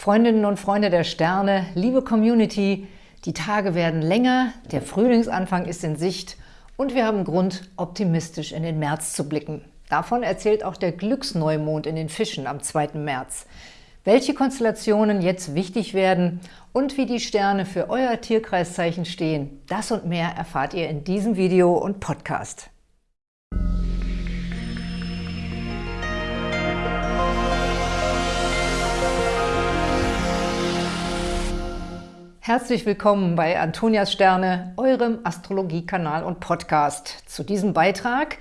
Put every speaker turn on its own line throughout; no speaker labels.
Freundinnen und Freunde der Sterne, liebe Community, die Tage werden länger, der Frühlingsanfang ist in Sicht und wir haben Grund, optimistisch in den März zu blicken. Davon erzählt auch der Glücksneumond in den Fischen am 2. März. Welche Konstellationen jetzt wichtig werden und wie die Sterne für euer Tierkreiszeichen stehen, das und mehr erfahrt ihr in diesem Video und Podcast. Herzlich willkommen bei Antonias Sterne, eurem Astrologie-Kanal und Podcast. Zu diesem Beitrag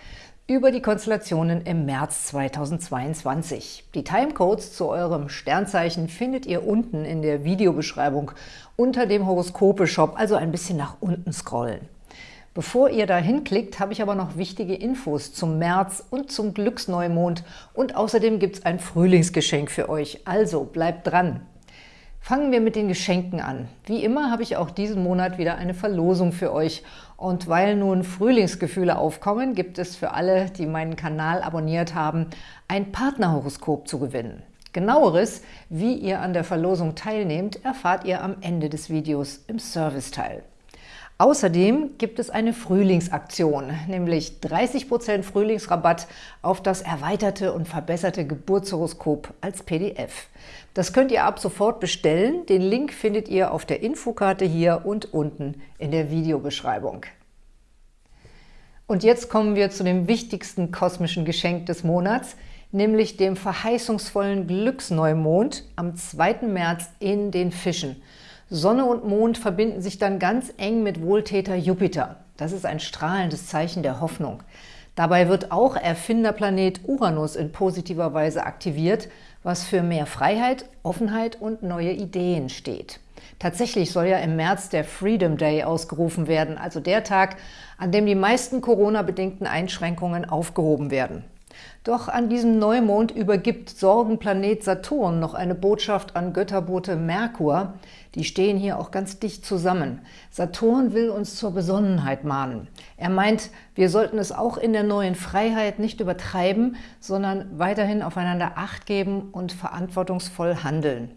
über die Konstellationen im März 2022. Die Timecodes zu eurem Sternzeichen findet ihr unten in der Videobeschreibung unter dem Horoskope-Shop, also ein bisschen nach unten scrollen. Bevor ihr da hinklickt, habe ich aber noch wichtige Infos zum März und zum Glücksneumond und außerdem gibt es ein Frühlingsgeschenk für euch, also bleibt dran! Fangen wir mit den Geschenken an. Wie immer habe ich auch diesen Monat wieder eine Verlosung für euch. Und weil nun Frühlingsgefühle aufkommen, gibt es für alle, die meinen Kanal abonniert haben, ein Partnerhoroskop zu gewinnen. Genaueres, wie ihr an der Verlosung teilnehmt, erfahrt ihr am Ende des Videos im Serviceteil. Außerdem gibt es eine Frühlingsaktion, nämlich 30% Frühlingsrabatt auf das erweiterte und verbesserte Geburtshoroskop als PDF. Das könnt ihr ab sofort bestellen. Den Link findet ihr auf der Infokarte hier und unten in der Videobeschreibung. Und jetzt kommen wir zu dem wichtigsten kosmischen Geschenk des Monats, nämlich dem verheißungsvollen Glücksneumond am 2. März in den Fischen – Sonne und Mond verbinden sich dann ganz eng mit Wohltäter Jupiter. Das ist ein strahlendes Zeichen der Hoffnung. Dabei wird auch Erfinderplanet Uranus in positiver Weise aktiviert, was für mehr Freiheit, Offenheit und neue Ideen steht. Tatsächlich soll ja im März der Freedom Day ausgerufen werden, also der Tag, an dem die meisten Corona-bedingten Einschränkungen aufgehoben werden. Doch an diesem Neumond übergibt Sorgenplanet Saturn noch eine Botschaft an Götterbote Merkur. Die stehen hier auch ganz dicht zusammen. Saturn will uns zur Besonnenheit mahnen. Er meint, wir sollten es auch in der neuen Freiheit nicht übertreiben, sondern weiterhin aufeinander Acht geben und verantwortungsvoll handeln.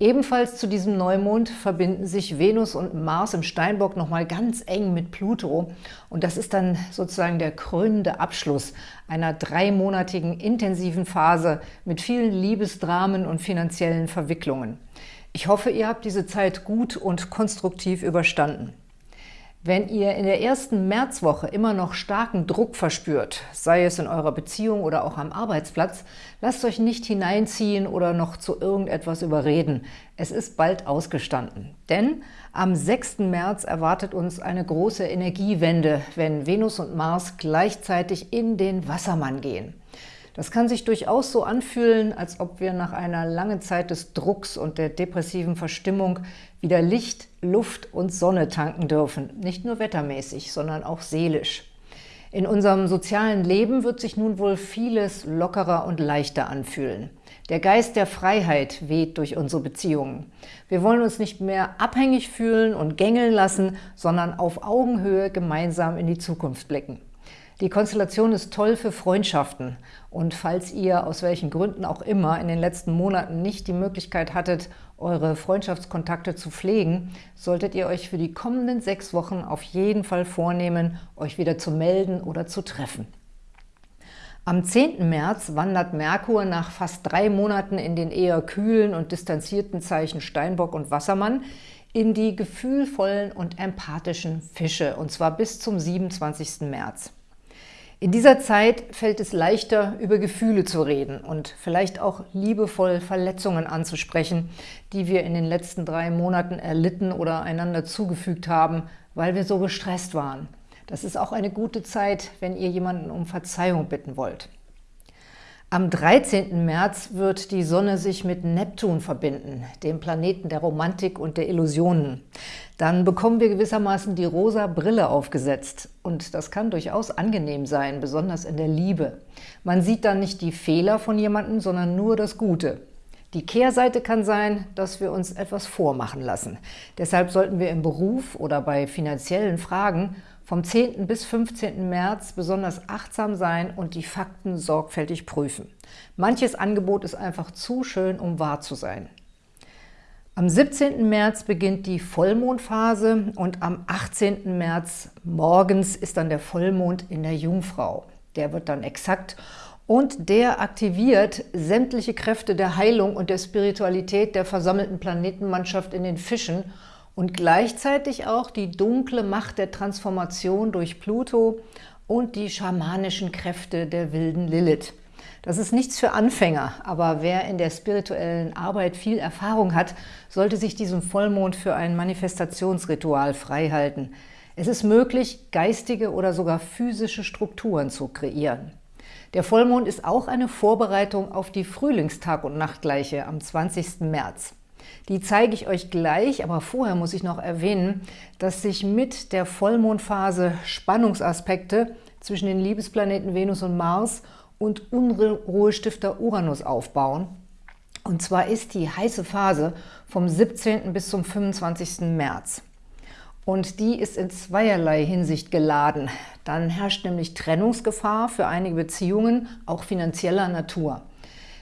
Ebenfalls zu diesem Neumond verbinden sich Venus und Mars im Steinbock nochmal ganz eng mit Pluto. Und das ist dann sozusagen der krönende Abschluss einer dreimonatigen intensiven Phase mit vielen Liebesdramen und finanziellen Verwicklungen. Ich hoffe, ihr habt diese Zeit gut und konstruktiv überstanden. Wenn ihr in der ersten Märzwoche immer noch starken Druck verspürt, sei es in eurer Beziehung oder auch am Arbeitsplatz, lasst euch nicht hineinziehen oder noch zu irgendetwas überreden. Es ist bald ausgestanden. Denn am 6. März erwartet uns eine große Energiewende, wenn Venus und Mars gleichzeitig in den Wassermann gehen. Das kann sich durchaus so anfühlen, als ob wir nach einer langen Zeit des Drucks und der depressiven Verstimmung wieder Licht, Luft und Sonne tanken dürfen. Nicht nur wettermäßig, sondern auch seelisch. In unserem sozialen Leben wird sich nun wohl vieles lockerer und leichter anfühlen. Der Geist der Freiheit weht durch unsere Beziehungen. Wir wollen uns nicht mehr abhängig fühlen und gängeln lassen, sondern auf Augenhöhe gemeinsam in die Zukunft blicken. Die Konstellation ist toll für Freundschaften und falls ihr aus welchen Gründen auch immer in den letzten Monaten nicht die Möglichkeit hattet, eure Freundschaftskontakte zu pflegen, solltet ihr euch für die kommenden sechs Wochen auf jeden Fall vornehmen, euch wieder zu melden oder zu treffen. Am 10. März wandert Merkur nach fast drei Monaten in den eher kühlen und distanzierten Zeichen Steinbock und Wassermann in die gefühlvollen und empathischen Fische, und zwar bis zum 27. März. In dieser Zeit fällt es leichter, über Gefühle zu reden und vielleicht auch liebevoll Verletzungen anzusprechen, die wir in den letzten drei Monaten erlitten oder einander zugefügt haben, weil wir so gestresst waren. Das ist auch eine gute Zeit, wenn ihr jemanden um Verzeihung bitten wollt. Am 13. März wird die Sonne sich mit Neptun verbinden, dem Planeten der Romantik und der Illusionen. Dann bekommen wir gewissermaßen die rosa Brille aufgesetzt. Und das kann durchaus angenehm sein, besonders in der Liebe. Man sieht dann nicht die Fehler von jemandem, sondern nur das Gute. Die Kehrseite kann sein, dass wir uns etwas vormachen lassen. Deshalb sollten wir im Beruf oder bei finanziellen Fragen vom 10. bis 15. März besonders achtsam sein und die Fakten sorgfältig prüfen. Manches Angebot ist einfach zu schön, um wahr zu sein. Am 17. März beginnt die Vollmondphase und am 18. März morgens ist dann der Vollmond in der Jungfrau. Der wird dann exakt und der aktiviert sämtliche Kräfte der Heilung und der Spiritualität der versammelten Planetenmannschaft in den Fischen und gleichzeitig auch die dunkle Macht der Transformation durch Pluto und die schamanischen Kräfte der wilden Lilith. Das ist nichts für Anfänger, aber wer in der spirituellen Arbeit viel Erfahrung hat, sollte sich diesem Vollmond für ein Manifestationsritual freihalten. Es ist möglich, geistige oder sogar physische Strukturen zu kreieren. Der Vollmond ist auch eine Vorbereitung auf die Frühlingstag- und Nachtgleiche am 20. März. Die zeige ich euch gleich, aber vorher muss ich noch erwähnen, dass sich mit der Vollmondphase Spannungsaspekte zwischen den Liebesplaneten Venus und Mars und Unruhestifter Uranus aufbauen. Und zwar ist die heiße Phase vom 17. bis zum 25. März. Und die ist in zweierlei Hinsicht geladen. Dann herrscht nämlich Trennungsgefahr für einige Beziehungen, auch finanzieller Natur.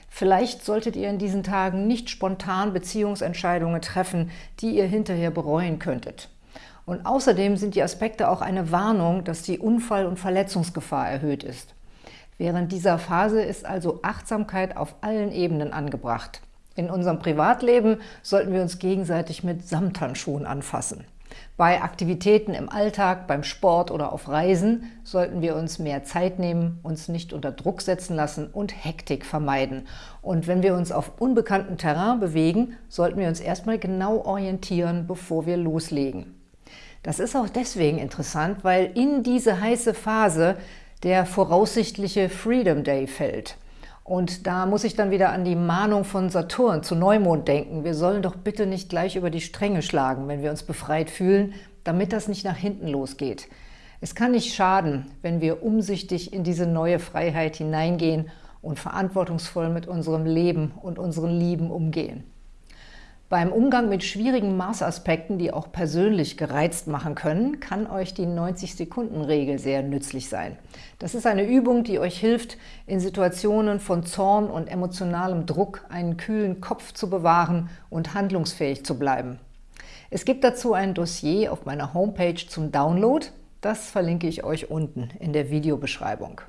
Vielleicht solltet ihr in diesen Tagen nicht spontan Beziehungsentscheidungen treffen, die ihr hinterher bereuen könntet. Und außerdem sind die Aspekte auch eine Warnung, dass die Unfall- und Verletzungsgefahr erhöht ist. Während dieser Phase ist also Achtsamkeit auf allen Ebenen angebracht. In unserem Privatleben sollten wir uns gegenseitig mit Samthandschuhen anfassen. Bei Aktivitäten im Alltag, beim Sport oder auf Reisen sollten wir uns mehr Zeit nehmen, uns nicht unter Druck setzen lassen und Hektik vermeiden. Und wenn wir uns auf unbekanntem Terrain bewegen, sollten wir uns erstmal genau orientieren, bevor wir loslegen. Das ist auch deswegen interessant, weil in diese heiße Phase der voraussichtliche Freedom Day fällt. Und da muss ich dann wieder an die Mahnung von Saturn zu Neumond denken. Wir sollen doch bitte nicht gleich über die Stränge schlagen, wenn wir uns befreit fühlen, damit das nicht nach hinten losgeht. Es kann nicht schaden, wenn wir umsichtig in diese neue Freiheit hineingehen und verantwortungsvoll mit unserem Leben und unseren Lieben umgehen. Beim Umgang mit schwierigen Marsaspekten, die auch persönlich gereizt machen können, kann euch die 90-Sekunden-Regel sehr nützlich sein. Das ist eine Übung, die euch hilft, in Situationen von Zorn und emotionalem Druck einen kühlen Kopf zu bewahren und handlungsfähig zu bleiben. Es gibt dazu ein Dossier auf meiner Homepage zum Download. Das verlinke ich euch unten in der Videobeschreibung.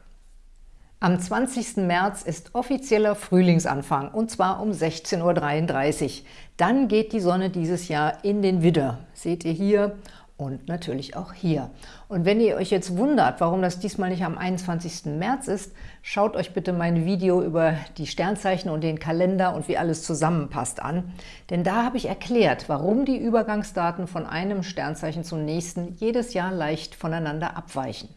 Am 20. März ist offizieller Frühlingsanfang, und zwar um 16.33 Uhr. Dann geht die Sonne dieses Jahr in den Widder. Seht ihr hier und natürlich auch hier. Und wenn ihr euch jetzt wundert, warum das diesmal nicht am 21. März ist, schaut euch bitte mein Video über die Sternzeichen und den Kalender und wie alles zusammenpasst an. Denn da habe ich erklärt, warum die Übergangsdaten von einem Sternzeichen zum nächsten jedes Jahr leicht voneinander abweichen.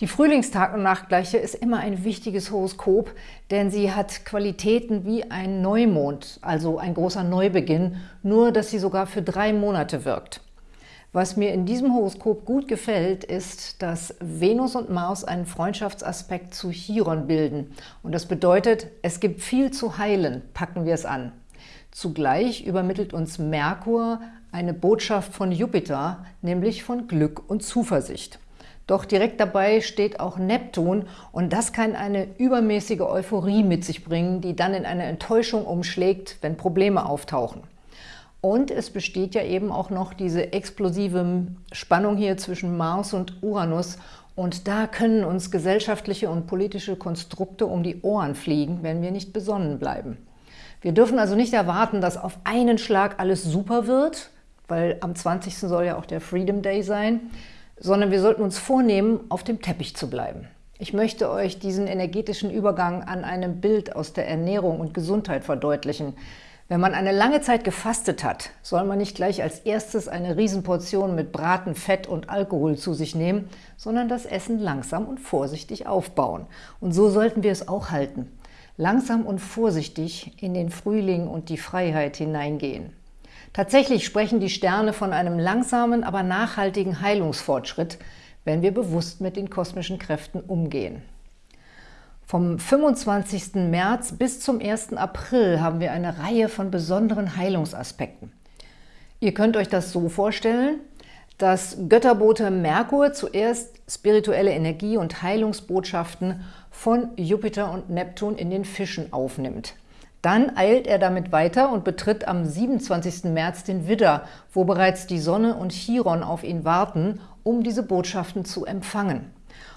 Die Frühlingstag- und Nachtgleiche ist immer ein wichtiges Horoskop, denn sie hat Qualitäten wie ein Neumond, also ein großer Neubeginn, nur dass sie sogar für drei Monate wirkt. Was mir in diesem Horoskop gut gefällt, ist, dass Venus und Mars einen Freundschaftsaspekt zu Chiron bilden. Und das bedeutet, es gibt viel zu heilen, packen wir es an. Zugleich übermittelt uns Merkur eine Botschaft von Jupiter, nämlich von Glück und Zuversicht. Doch direkt dabei steht auch Neptun und das kann eine übermäßige Euphorie mit sich bringen, die dann in eine Enttäuschung umschlägt, wenn Probleme auftauchen. Und es besteht ja eben auch noch diese explosive Spannung hier zwischen Mars und Uranus und da können uns gesellschaftliche und politische Konstrukte um die Ohren fliegen, wenn wir nicht besonnen bleiben. Wir dürfen also nicht erwarten, dass auf einen Schlag alles super wird, weil am 20. soll ja auch der Freedom Day sein, sondern wir sollten uns vornehmen, auf dem Teppich zu bleiben. Ich möchte euch diesen energetischen Übergang an einem Bild aus der Ernährung und Gesundheit verdeutlichen. Wenn man eine lange Zeit gefastet hat, soll man nicht gleich als erstes eine Riesenportion mit Braten, Fett und Alkohol zu sich nehmen, sondern das Essen langsam und vorsichtig aufbauen. Und so sollten wir es auch halten. Langsam und vorsichtig in den Frühling und die Freiheit hineingehen. Tatsächlich sprechen die Sterne von einem langsamen, aber nachhaltigen Heilungsfortschritt, wenn wir bewusst mit den kosmischen Kräften umgehen. Vom 25. März bis zum 1. April haben wir eine Reihe von besonderen Heilungsaspekten. Ihr könnt euch das so vorstellen, dass Götterbote Merkur zuerst spirituelle Energie und Heilungsbotschaften von Jupiter und Neptun in den Fischen aufnimmt. Dann eilt er damit weiter und betritt am 27. März den Widder, wo bereits die Sonne und Chiron auf ihn warten, um diese Botschaften zu empfangen.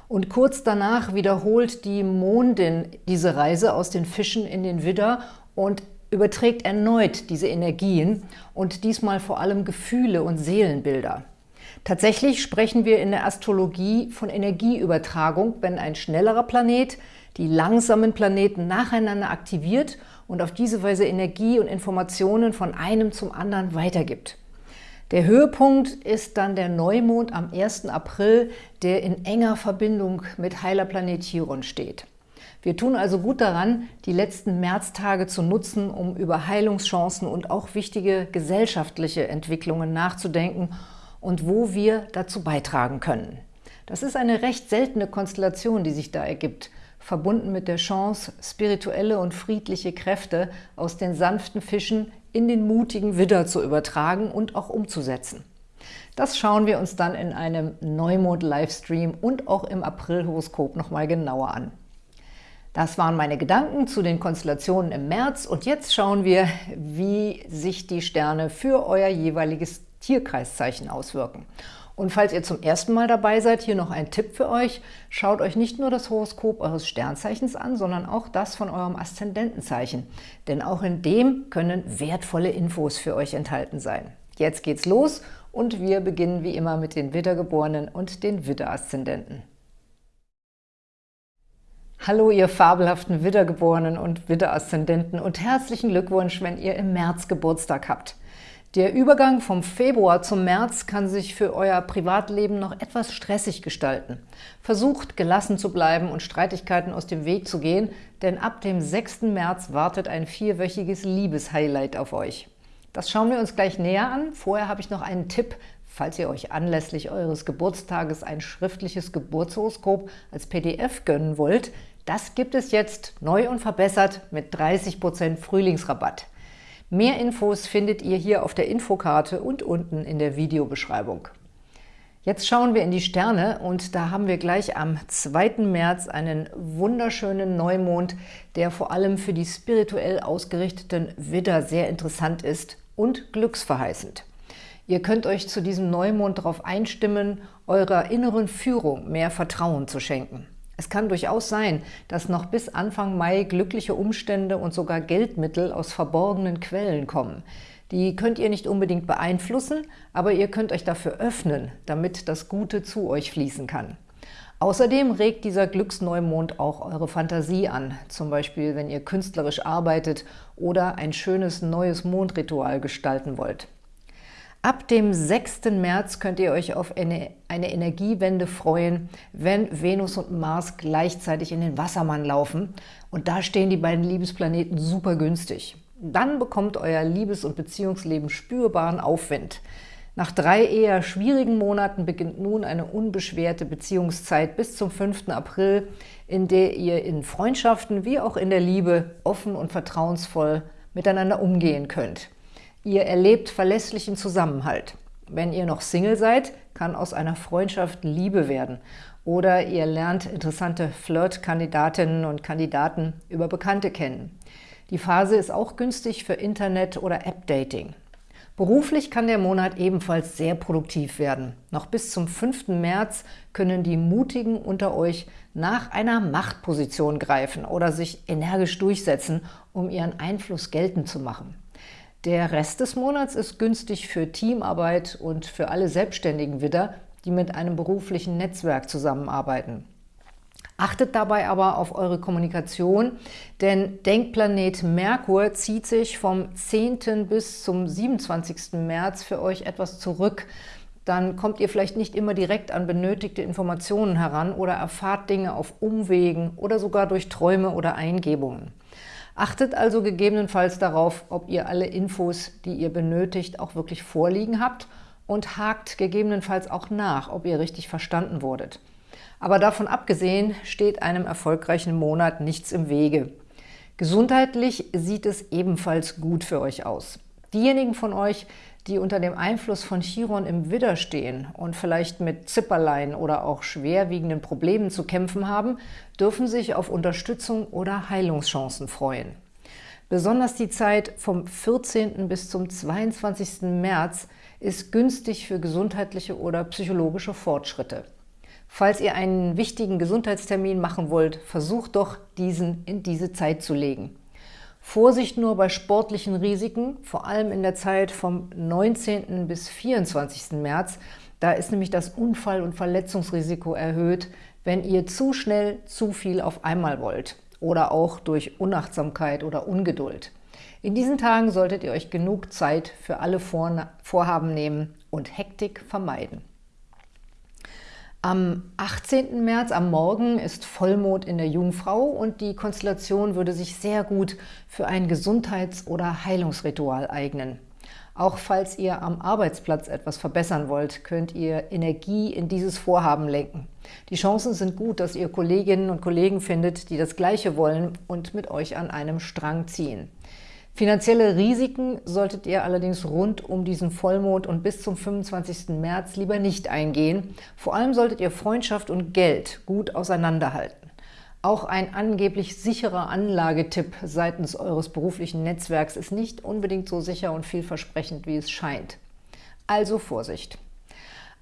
Und kurz danach wiederholt die Mondin diese Reise aus den Fischen in den Widder und überträgt erneut diese Energien und diesmal vor allem Gefühle und Seelenbilder. Tatsächlich sprechen wir in der Astrologie von Energieübertragung, wenn ein schnellerer Planet die langsamen Planeten nacheinander aktiviert und auf diese Weise Energie und Informationen von einem zum anderen weitergibt. Der Höhepunkt ist dann der Neumond am 1. April, der in enger Verbindung mit heiler Planet Chiron steht. Wir tun also gut daran, die letzten Märztage zu nutzen, um über Heilungschancen und auch wichtige gesellschaftliche Entwicklungen nachzudenken und wo wir dazu beitragen können. Das ist eine recht seltene Konstellation, die sich da ergibt – verbunden mit der Chance, spirituelle und friedliche Kräfte aus den sanften Fischen in den mutigen Widder zu übertragen und auch umzusetzen. Das schauen wir uns dann in einem Neumond-Livestream und auch im April-Horoskop nochmal genauer an. Das waren meine Gedanken zu den Konstellationen im März und jetzt schauen wir, wie sich die Sterne für euer jeweiliges Tierkreiszeichen auswirken. Und falls ihr zum ersten Mal dabei seid, hier noch ein Tipp für euch. Schaut euch nicht nur das Horoskop eures Sternzeichens an, sondern auch das von eurem Aszendentenzeichen. Denn auch in dem können wertvolle Infos für euch enthalten sein. Jetzt geht's los und wir beginnen wie immer mit den Widdergeborenen und den Widderaszendenten. Hallo, ihr fabelhaften Widdergeborenen und Widderaszendenten und herzlichen Glückwunsch, wenn ihr im März Geburtstag habt. Der Übergang vom Februar zum März kann sich für euer Privatleben noch etwas stressig gestalten. Versucht, gelassen zu bleiben und Streitigkeiten aus dem Weg zu gehen, denn ab dem 6. März wartet ein vierwöchiges Liebeshighlight auf euch. Das schauen wir uns gleich näher an. Vorher habe ich noch einen Tipp, falls ihr euch anlässlich eures Geburtstages ein schriftliches Geburtshoroskop als PDF gönnen wollt. Das gibt es jetzt neu und verbessert mit 30% Frühlingsrabatt. Mehr Infos findet ihr hier auf der Infokarte und unten in der Videobeschreibung. Jetzt schauen wir in die Sterne und da haben wir gleich am 2. März einen wunderschönen Neumond, der vor allem für die spirituell ausgerichteten Widder sehr interessant ist und glücksverheißend. Ihr könnt euch zu diesem Neumond darauf einstimmen, eurer inneren Führung mehr Vertrauen zu schenken. Es kann durchaus sein, dass noch bis Anfang Mai glückliche Umstände und sogar Geldmittel aus verborgenen Quellen kommen. Die könnt ihr nicht unbedingt beeinflussen, aber ihr könnt euch dafür öffnen, damit das Gute zu euch fließen kann. Außerdem regt dieser Glücksneumond auch eure Fantasie an, zum Beispiel wenn ihr künstlerisch arbeitet oder ein schönes neues Mondritual gestalten wollt. Ab dem 6. März könnt ihr euch auf eine, eine, Energiewende freuen, wenn Venus und Mars gleichzeitig in den Wassermann laufen. Und da stehen die beiden Liebesplaneten super günstig. Dann bekommt euer Liebes- und Beziehungsleben spürbaren Aufwind. Nach drei eher schwierigen Monaten beginnt nun eine unbeschwerte Beziehungszeit bis zum 5. April, in der ihr in Freundschaften wie auch in der Liebe offen und vertrauensvoll miteinander umgehen könnt. Ihr erlebt verlässlichen Zusammenhalt. Wenn ihr noch Single seid, kann aus einer Freundschaft Liebe werden. Oder ihr lernt interessante Flirt-Kandidatinnen und Kandidaten über Bekannte kennen. Die Phase ist auch günstig für Internet- oder App-Dating. Beruflich kann der Monat ebenfalls sehr produktiv werden. Noch bis zum 5. März können die Mutigen unter euch nach einer Machtposition greifen oder sich energisch durchsetzen, um ihren Einfluss geltend zu machen. Der Rest des Monats ist günstig für Teamarbeit und für alle Selbstständigen wieder, die mit einem beruflichen Netzwerk zusammenarbeiten. Achtet dabei aber auf eure Kommunikation, denn Denkplanet Merkur zieht sich vom 10. bis zum 27. März für euch etwas zurück. Dann kommt ihr vielleicht nicht immer direkt an benötigte Informationen heran oder erfahrt Dinge auf Umwegen oder sogar durch Träume oder Eingebungen. Achtet also gegebenenfalls darauf, ob ihr alle Infos, die ihr benötigt, auch wirklich vorliegen habt und hakt gegebenenfalls auch nach, ob ihr richtig verstanden wurdet. Aber davon abgesehen steht einem erfolgreichen Monat nichts im Wege. Gesundheitlich sieht es ebenfalls gut für euch aus. Diejenigen von euch, die unter dem Einfluss von Chiron im Widder stehen und vielleicht mit Zipperlein oder auch schwerwiegenden Problemen zu kämpfen haben, dürfen sich auf Unterstützung oder Heilungschancen freuen. Besonders die Zeit vom 14. bis zum 22. März ist günstig für gesundheitliche oder psychologische Fortschritte. Falls ihr einen wichtigen Gesundheitstermin machen wollt, versucht doch, diesen in diese Zeit zu legen. Vorsicht nur bei sportlichen Risiken, vor allem in der Zeit vom 19. bis 24. März. Da ist nämlich das Unfall- und Verletzungsrisiko erhöht, wenn ihr zu schnell zu viel auf einmal wollt oder auch durch Unachtsamkeit oder Ungeduld. In diesen Tagen solltet ihr euch genug Zeit für alle Vorhaben nehmen und Hektik vermeiden. Am 18. März am Morgen ist Vollmond in der Jungfrau und die Konstellation würde sich sehr gut für ein Gesundheits- oder Heilungsritual eignen. Auch falls ihr am Arbeitsplatz etwas verbessern wollt, könnt ihr Energie in dieses Vorhaben lenken. Die Chancen sind gut, dass ihr Kolleginnen und Kollegen findet, die das Gleiche wollen und mit euch an einem Strang ziehen. Finanzielle Risiken solltet ihr allerdings rund um diesen Vollmond und bis zum 25. März lieber nicht eingehen. Vor allem solltet ihr Freundschaft und Geld gut auseinanderhalten. Auch ein angeblich sicherer Anlagetipp seitens eures beruflichen Netzwerks ist nicht unbedingt so sicher und vielversprechend, wie es scheint. Also Vorsicht!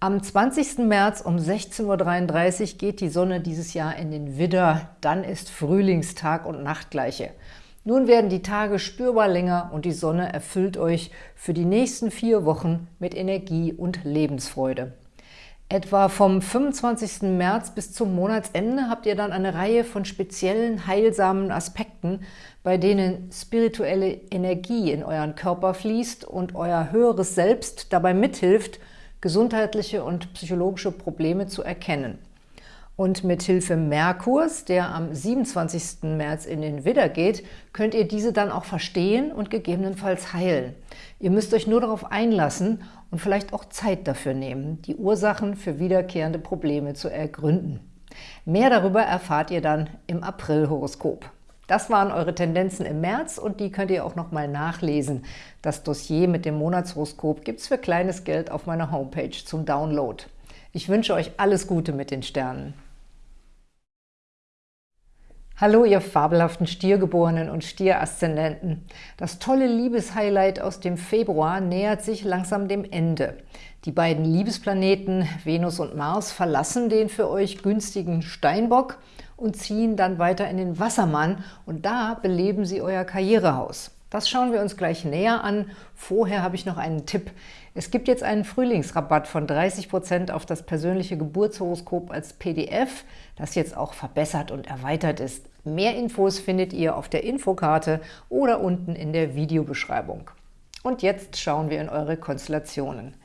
Am 20. März um 16.33 Uhr geht die Sonne dieses Jahr in den Widder, dann ist Frühlingstag und Nachtgleiche. Nun werden die Tage spürbar länger und die Sonne erfüllt euch für die nächsten vier Wochen mit Energie und Lebensfreude. Etwa vom 25. März bis zum Monatsende habt ihr dann eine Reihe von speziellen, heilsamen Aspekten, bei denen spirituelle Energie in euren Körper fließt und euer höheres Selbst dabei mithilft, gesundheitliche und psychologische Probleme zu erkennen. Und mit Hilfe Merkurs, der am 27. März in den Widder geht, könnt ihr diese dann auch verstehen und gegebenenfalls heilen. Ihr müsst euch nur darauf einlassen und vielleicht auch Zeit dafür nehmen, die Ursachen für wiederkehrende Probleme zu ergründen. Mehr darüber erfahrt ihr dann im April-Horoskop. Das waren eure Tendenzen im März und die könnt ihr auch nochmal nachlesen. Das Dossier mit dem Monatshoroskop gibt es für kleines Geld auf meiner Homepage zum Download. Ich wünsche euch alles Gute mit den Sternen. Hallo, ihr fabelhaften Stiergeborenen und Stieraszendenten. Das tolle Liebeshighlight aus dem Februar nähert sich langsam dem Ende. Die beiden Liebesplaneten Venus und Mars verlassen den für euch günstigen Steinbock und ziehen dann weiter in den Wassermann und da beleben sie euer Karrierehaus. Das schauen wir uns gleich näher an. Vorher habe ich noch einen Tipp. Es gibt jetzt einen Frühlingsrabatt von 30% auf das persönliche Geburtshoroskop als PDF, das jetzt auch verbessert und erweitert ist. Mehr Infos findet ihr auf der Infokarte oder unten in der Videobeschreibung. Und jetzt schauen wir in eure Konstellationen.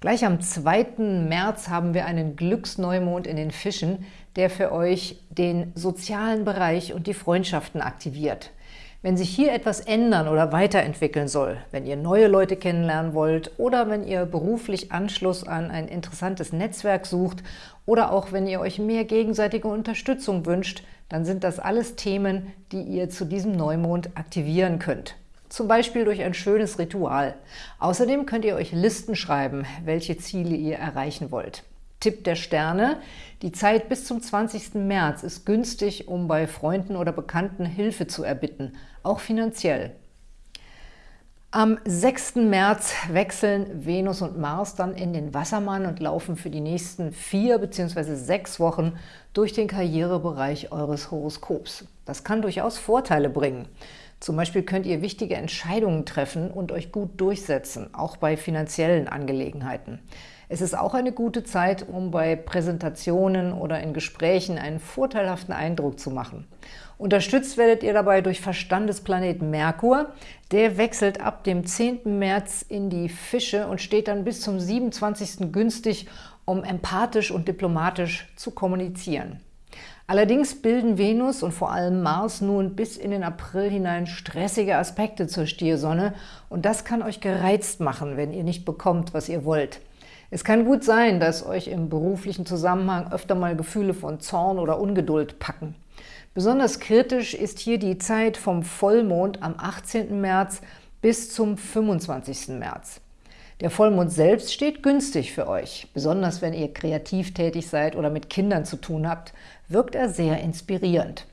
Gleich am 2. März haben wir einen Glücksneumond in den Fischen, der für euch den sozialen Bereich und die Freundschaften aktiviert. Wenn sich hier etwas ändern oder weiterentwickeln soll, wenn ihr neue Leute kennenlernen wollt oder wenn ihr beruflich Anschluss an ein interessantes Netzwerk sucht oder auch wenn ihr euch mehr gegenseitige Unterstützung wünscht, dann sind das alles Themen, die ihr zu diesem Neumond aktivieren könnt. Zum Beispiel durch ein schönes Ritual. Außerdem könnt ihr euch Listen schreiben, welche Ziele ihr erreichen wollt. Tipp der Sterne, die Zeit bis zum 20. März ist günstig, um bei Freunden oder Bekannten Hilfe zu erbitten, auch finanziell. Am 6. März wechseln Venus und Mars dann in den Wassermann und laufen für die nächsten vier bzw. sechs Wochen durch den Karrierebereich eures Horoskops. Das kann durchaus Vorteile bringen. Zum Beispiel könnt ihr wichtige Entscheidungen treffen und euch gut durchsetzen, auch bei finanziellen Angelegenheiten. Es ist auch eine gute Zeit, um bei Präsentationen oder in Gesprächen einen vorteilhaften Eindruck zu machen. Unterstützt werdet ihr dabei durch Verstandesplaneten Merkur. Der wechselt ab dem 10. März in die Fische und steht dann bis zum 27. günstig, um empathisch und diplomatisch zu kommunizieren. Allerdings bilden Venus und vor allem Mars nun bis in den April hinein stressige Aspekte zur Stiersonne und das kann euch gereizt machen, wenn ihr nicht bekommt, was ihr wollt. Es kann gut sein, dass euch im beruflichen Zusammenhang öfter mal Gefühle von Zorn oder Ungeduld packen. Besonders kritisch ist hier die Zeit vom Vollmond am 18. März bis zum 25. März. Der Vollmond selbst steht günstig für euch. Besonders wenn ihr kreativ tätig seid oder mit Kindern zu tun habt, wirkt er sehr inspirierend.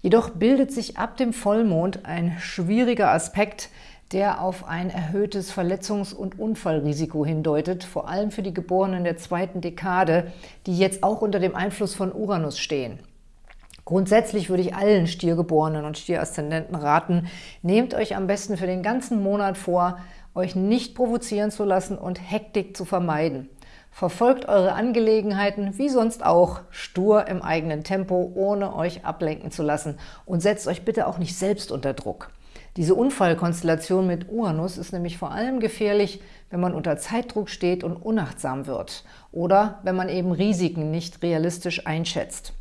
Jedoch bildet sich ab dem Vollmond ein schwieriger Aspekt, der auf ein erhöhtes Verletzungs- und Unfallrisiko hindeutet, vor allem für die Geborenen der zweiten Dekade, die jetzt auch unter dem Einfluss von Uranus stehen. Grundsätzlich würde ich allen Stiergeborenen und Stieraszendenten raten, nehmt euch am besten für den ganzen Monat vor, euch nicht provozieren zu lassen und Hektik zu vermeiden. Verfolgt eure Angelegenheiten, wie sonst auch, stur im eigenen Tempo, ohne euch ablenken zu lassen und setzt euch bitte auch nicht selbst unter Druck. Diese Unfallkonstellation mit Uranus ist nämlich vor allem gefährlich, wenn man unter Zeitdruck steht und unachtsam wird oder wenn man eben Risiken nicht realistisch einschätzt.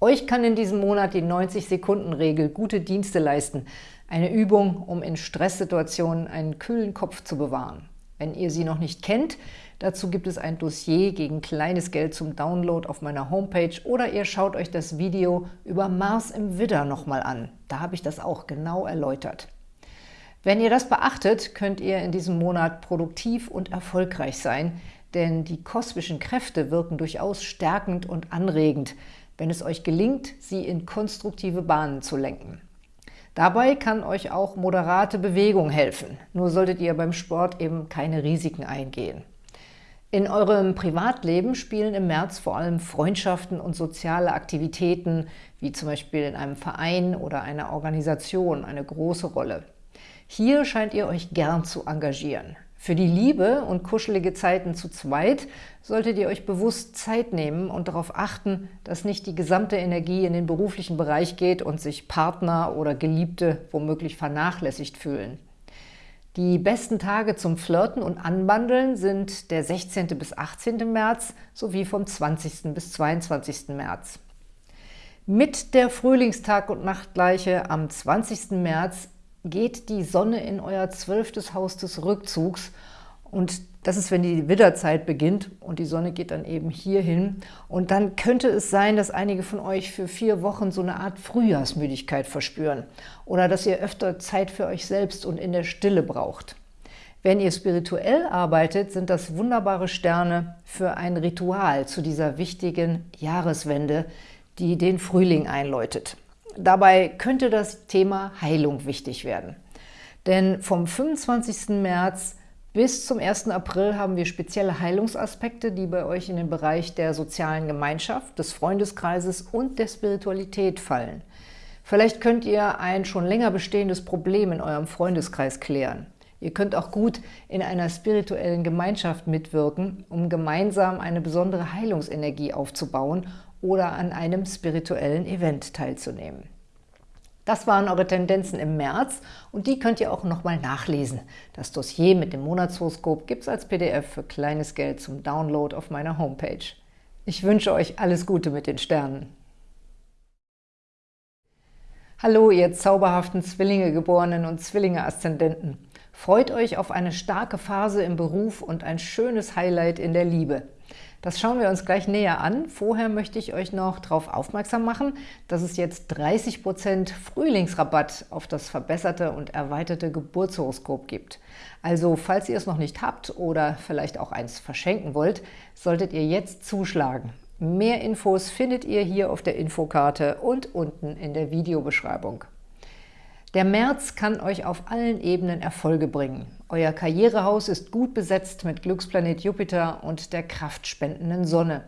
Euch kann in diesem Monat die 90-Sekunden-Regel gute Dienste leisten, eine Übung, um in Stresssituationen einen kühlen Kopf zu bewahren. Wenn ihr sie noch nicht kennt, dazu gibt es ein Dossier gegen kleines Geld zum Download auf meiner Homepage oder ihr schaut euch das Video über Mars im Widder nochmal an. Da habe ich das auch genau erläutert. Wenn ihr das beachtet, könnt ihr in diesem Monat produktiv und erfolgreich sein, denn die kosmischen Kräfte wirken durchaus stärkend und anregend, wenn es euch gelingt, sie in konstruktive Bahnen zu lenken. Dabei kann euch auch moderate Bewegung helfen, nur solltet ihr beim Sport eben keine Risiken eingehen. In eurem Privatleben spielen im März vor allem Freundschaften und soziale Aktivitäten, wie zum Beispiel in einem Verein oder einer Organisation, eine große Rolle. Hier scheint ihr euch gern zu engagieren. Für die Liebe und kuschelige Zeiten zu zweit solltet ihr euch bewusst Zeit nehmen und darauf achten, dass nicht die gesamte Energie in den beruflichen Bereich geht und sich Partner oder Geliebte womöglich vernachlässigt fühlen. Die besten Tage zum Flirten und Anbandeln sind der 16. bis 18. März sowie vom 20. bis 22. März. Mit der Frühlingstag- und Nachtgleiche am 20. März geht die Sonne in euer zwölftes Haus des Rückzugs und das ist, wenn die Widderzeit beginnt und die Sonne geht dann eben hier hin. Und dann könnte es sein, dass einige von euch für vier Wochen so eine Art Frühjahrsmüdigkeit verspüren oder dass ihr öfter Zeit für euch selbst und in der Stille braucht. Wenn ihr spirituell arbeitet, sind das wunderbare Sterne für ein Ritual zu dieser wichtigen Jahreswende, die den Frühling einläutet. Dabei könnte das Thema Heilung wichtig werden. Denn vom 25. März bis zum 1. April haben wir spezielle Heilungsaspekte, die bei euch in den Bereich der sozialen Gemeinschaft, des Freundeskreises und der Spiritualität fallen. Vielleicht könnt ihr ein schon länger bestehendes Problem in eurem Freundeskreis klären. Ihr könnt auch gut in einer spirituellen Gemeinschaft mitwirken, um gemeinsam eine besondere Heilungsenergie aufzubauen oder an einem spirituellen Event teilzunehmen. Das waren eure Tendenzen im März und die könnt ihr auch nochmal nachlesen. Das Dossier mit dem Monatshoroskop gibt es als PDF für kleines Geld zum Download auf meiner Homepage. Ich wünsche euch alles Gute mit den Sternen. Hallo, ihr zauberhaften Zwillinge-Geborenen und Zwillinge-Aszendenten. Freut euch auf eine starke Phase im Beruf und ein schönes Highlight in der Liebe. Das schauen wir uns gleich näher an. Vorher möchte ich euch noch darauf aufmerksam machen, dass es jetzt 30% Frühlingsrabatt auf das verbesserte und erweiterte Geburtshoroskop gibt. Also falls ihr es noch nicht habt oder vielleicht auch eins verschenken wollt, solltet ihr jetzt zuschlagen. Mehr Infos findet ihr hier auf der Infokarte und unten in der Videobeschreibung. Der März kann euch auf allen Ebenen Erfolge bringen. Euer Karrierehaus ist gut besetzt mit Glücksplanet Jupiter und der kraftspendenden Sonne.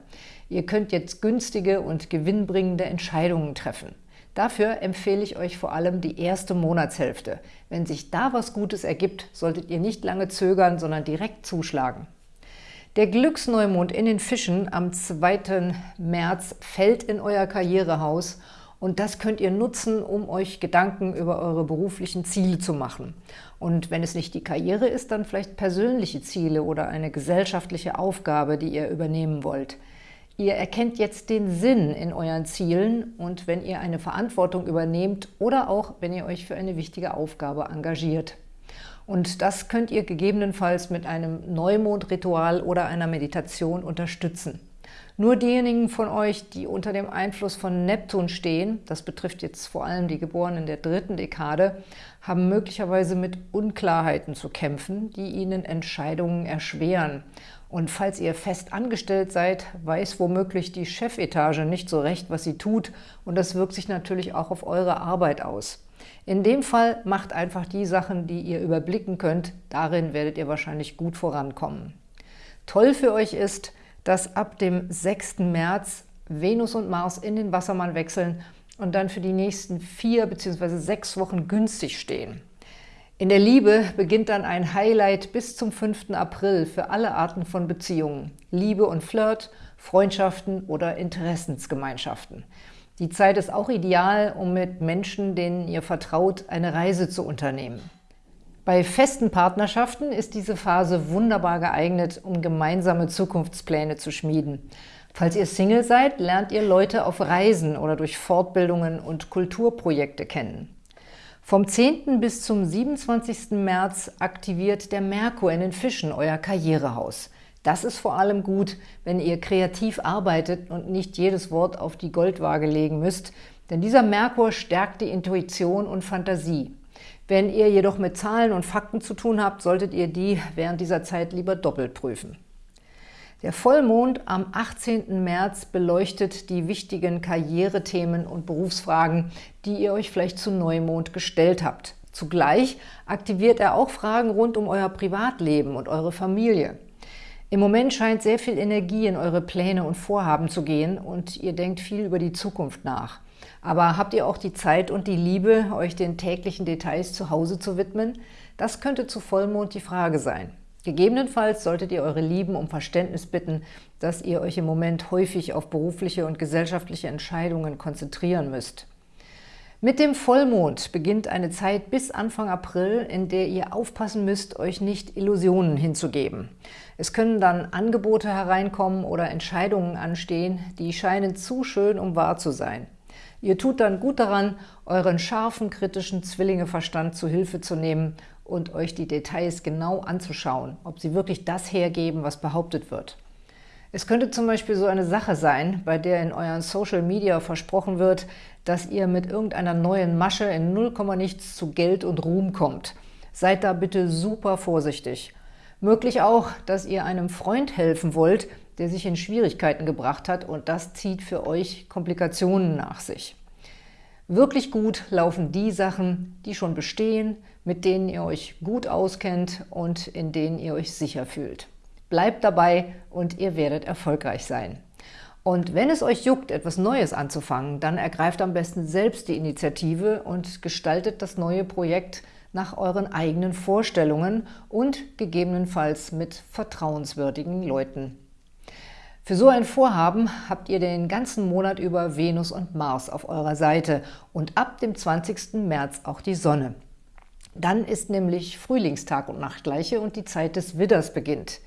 Ihr könnt jetzt günstige und gewinnbringende Entscheidungen treffen. Dafür empfehle ich euch vor allem die erste Monatshälfte. Wenn sich da was Gutes ergibt, solltet ihr nicht lange zögern, sondern direkt zuschlagen. Der Glücksneumond in den Fischen am 2. März fällt in euer Karrierehaus und das könnt ihr nutzen, um euch Gedanken über eure beruflichen Ziele zu machen. Und wenn es nicht die Karriere ist, dann vielleicht persönliche Ziele oder eine gesellschaftliche Aufgabe, die ihr übernehmen wollt. Ihr erkennt jetzt den Sinn in euren Zielen und wenn ihr eine Verantwortung übernehmt oder auch, wenn ihr euch für eine wichtige Aufgabe engagiert. Und das könnt ihr gegebenenfalls mit einem Neumondritual oder einer Meditation unterstützen. Nur diejenigen von euch, die unter dem Einfluss von Neptun stehen, das betrifft jetzt vor allem die Geborenen der dritten Dekade, haben möglicherweise mit Unklarheiten zu kämpfen, die ihnen Entscheidungen erschweren. Und falls ihr fest angestellt seid, weiß womöglich die Chefetage nicht so recht, was sie tut und das wirkt sich natürlich auch auf eure Arbeit aus. In dem Fall macht einfach die Sachen, die ihr überblicken könnt, darin werdet ihr wahrscheinlich gut vorankommen. Toll für euch ist, dass ab dem 6. März Venus und Mars in den Wassermann wechseln und dann für die nächsten vier bzw. sechs Wochen günstig stehen. In der Liebe beginnt dann ein Highlight bis zum 5. April für alle Arten von Beziehungen, Liebe und Flirt, Freundschaften oder Interessensgemeinschaften. Die Zeit ist auch ideal, um mit Menschen, denen ihr vertraut, eine Reise zu unternehmen. Bei festen Partnerschaften ist diese Phase wunderbar geeignet, um gemeinsame Zukunftspläne zu schmieden. Falls ihr Single seid, lernt ihr Leute auf Reisen oder durch Fortbildungen und Kulturprojekte kennen. Vom 10. bis zum 27. März aktiviert der Merkur in den Fischen euer Karrierehaus. Das ist vor allem gut, wenn ihr kreativ arbeitet und nicht jedes Wort auf die Goldwaage legen müsst, denn dieser Merkur stärkt die Intuition und Fantasie. Wenn ihr jedoch mit Zahlen und Fakten zu tun habt, solltet ihr die während dieser Zeit lieber doppelt prüfen. Der Vollmond am 18. März beleuchtet die wichtigen Karrierethemen und Berufsfragen, die ihr euch vielleicht zu Neumond gestellt habt. Zugleich aktiviert er auch Fragen rund um euer Privatleben und eure Familie. Im Moment scheint sehr viel Energie in eure Pläne und Vorhaben zu gehen und ihr denkt viel über die Zukunft nach. Aber habt ihr auch die Zeit und die Liebe, euch den täglichen Details zu Hause zu widmen? Das könnte zu Vollmond die Frage sein. Gegebenenfalls solltet ihr eure Lieben um Verständnis bitten, dass ihr euch im Moment häufig auf berufliche und gesellschaftliche Entscheidungen konzentrieren müsst. Mit dem Vollmond beginnt eine Zeit bis Anfang April, in der ihr aufpassen müsst, euch nicht Illusionen hinzugeben. Es können dann Angebote hereinkommen oder Entscheidungen anstehen, die scheinen zu schön, um wahr zu sein. Ihr tut dann gut daran, euren scharfen, kritischen Zwillingeverstand zu Hilfe zu nehmen und euch die Details genau anzuschauen, ob sie wirklich das hergeben, was behauptet wird. Es könnte zum Beispiel so eine Sache sein, bei der in euren Social Media versprochen wird, dass ihr mit irgendeiner neuen Masche in 0, nichts zu Geld und Ruhm kommt. Seid da bitte super vorsichtig. Möglich auch, dass ihr einem Freund helfen wollt, der sich in Schwierigkeiten gebracht hat und das zieht für euch Komplikationen nach sich. Wirklich gut laufen die Sachen, die schon bestehen, mit denen ihr euch gut auskennt und in denen ihr euch sicher fühlt. Bleibt dabei und ihr werdet erfolgreich sein. Und wenn es euch juckt, etwas Neues anzufangen, dann ergreift am besten selbst die Initiative und gestaltet das neue Projekt nach euren eigenen Vorstellungen und gegebenenfalls mit vertrauenswürdigen Leuten. Für so ein Vorhaben habt ihr den ganzen Monat über Venus und Mars auf eurer Seite und ab dem 20. März auch die Sonne. Dann ist nämlich Frühlingstag und Nachtgleiche und die Zeit des Widders beginnt.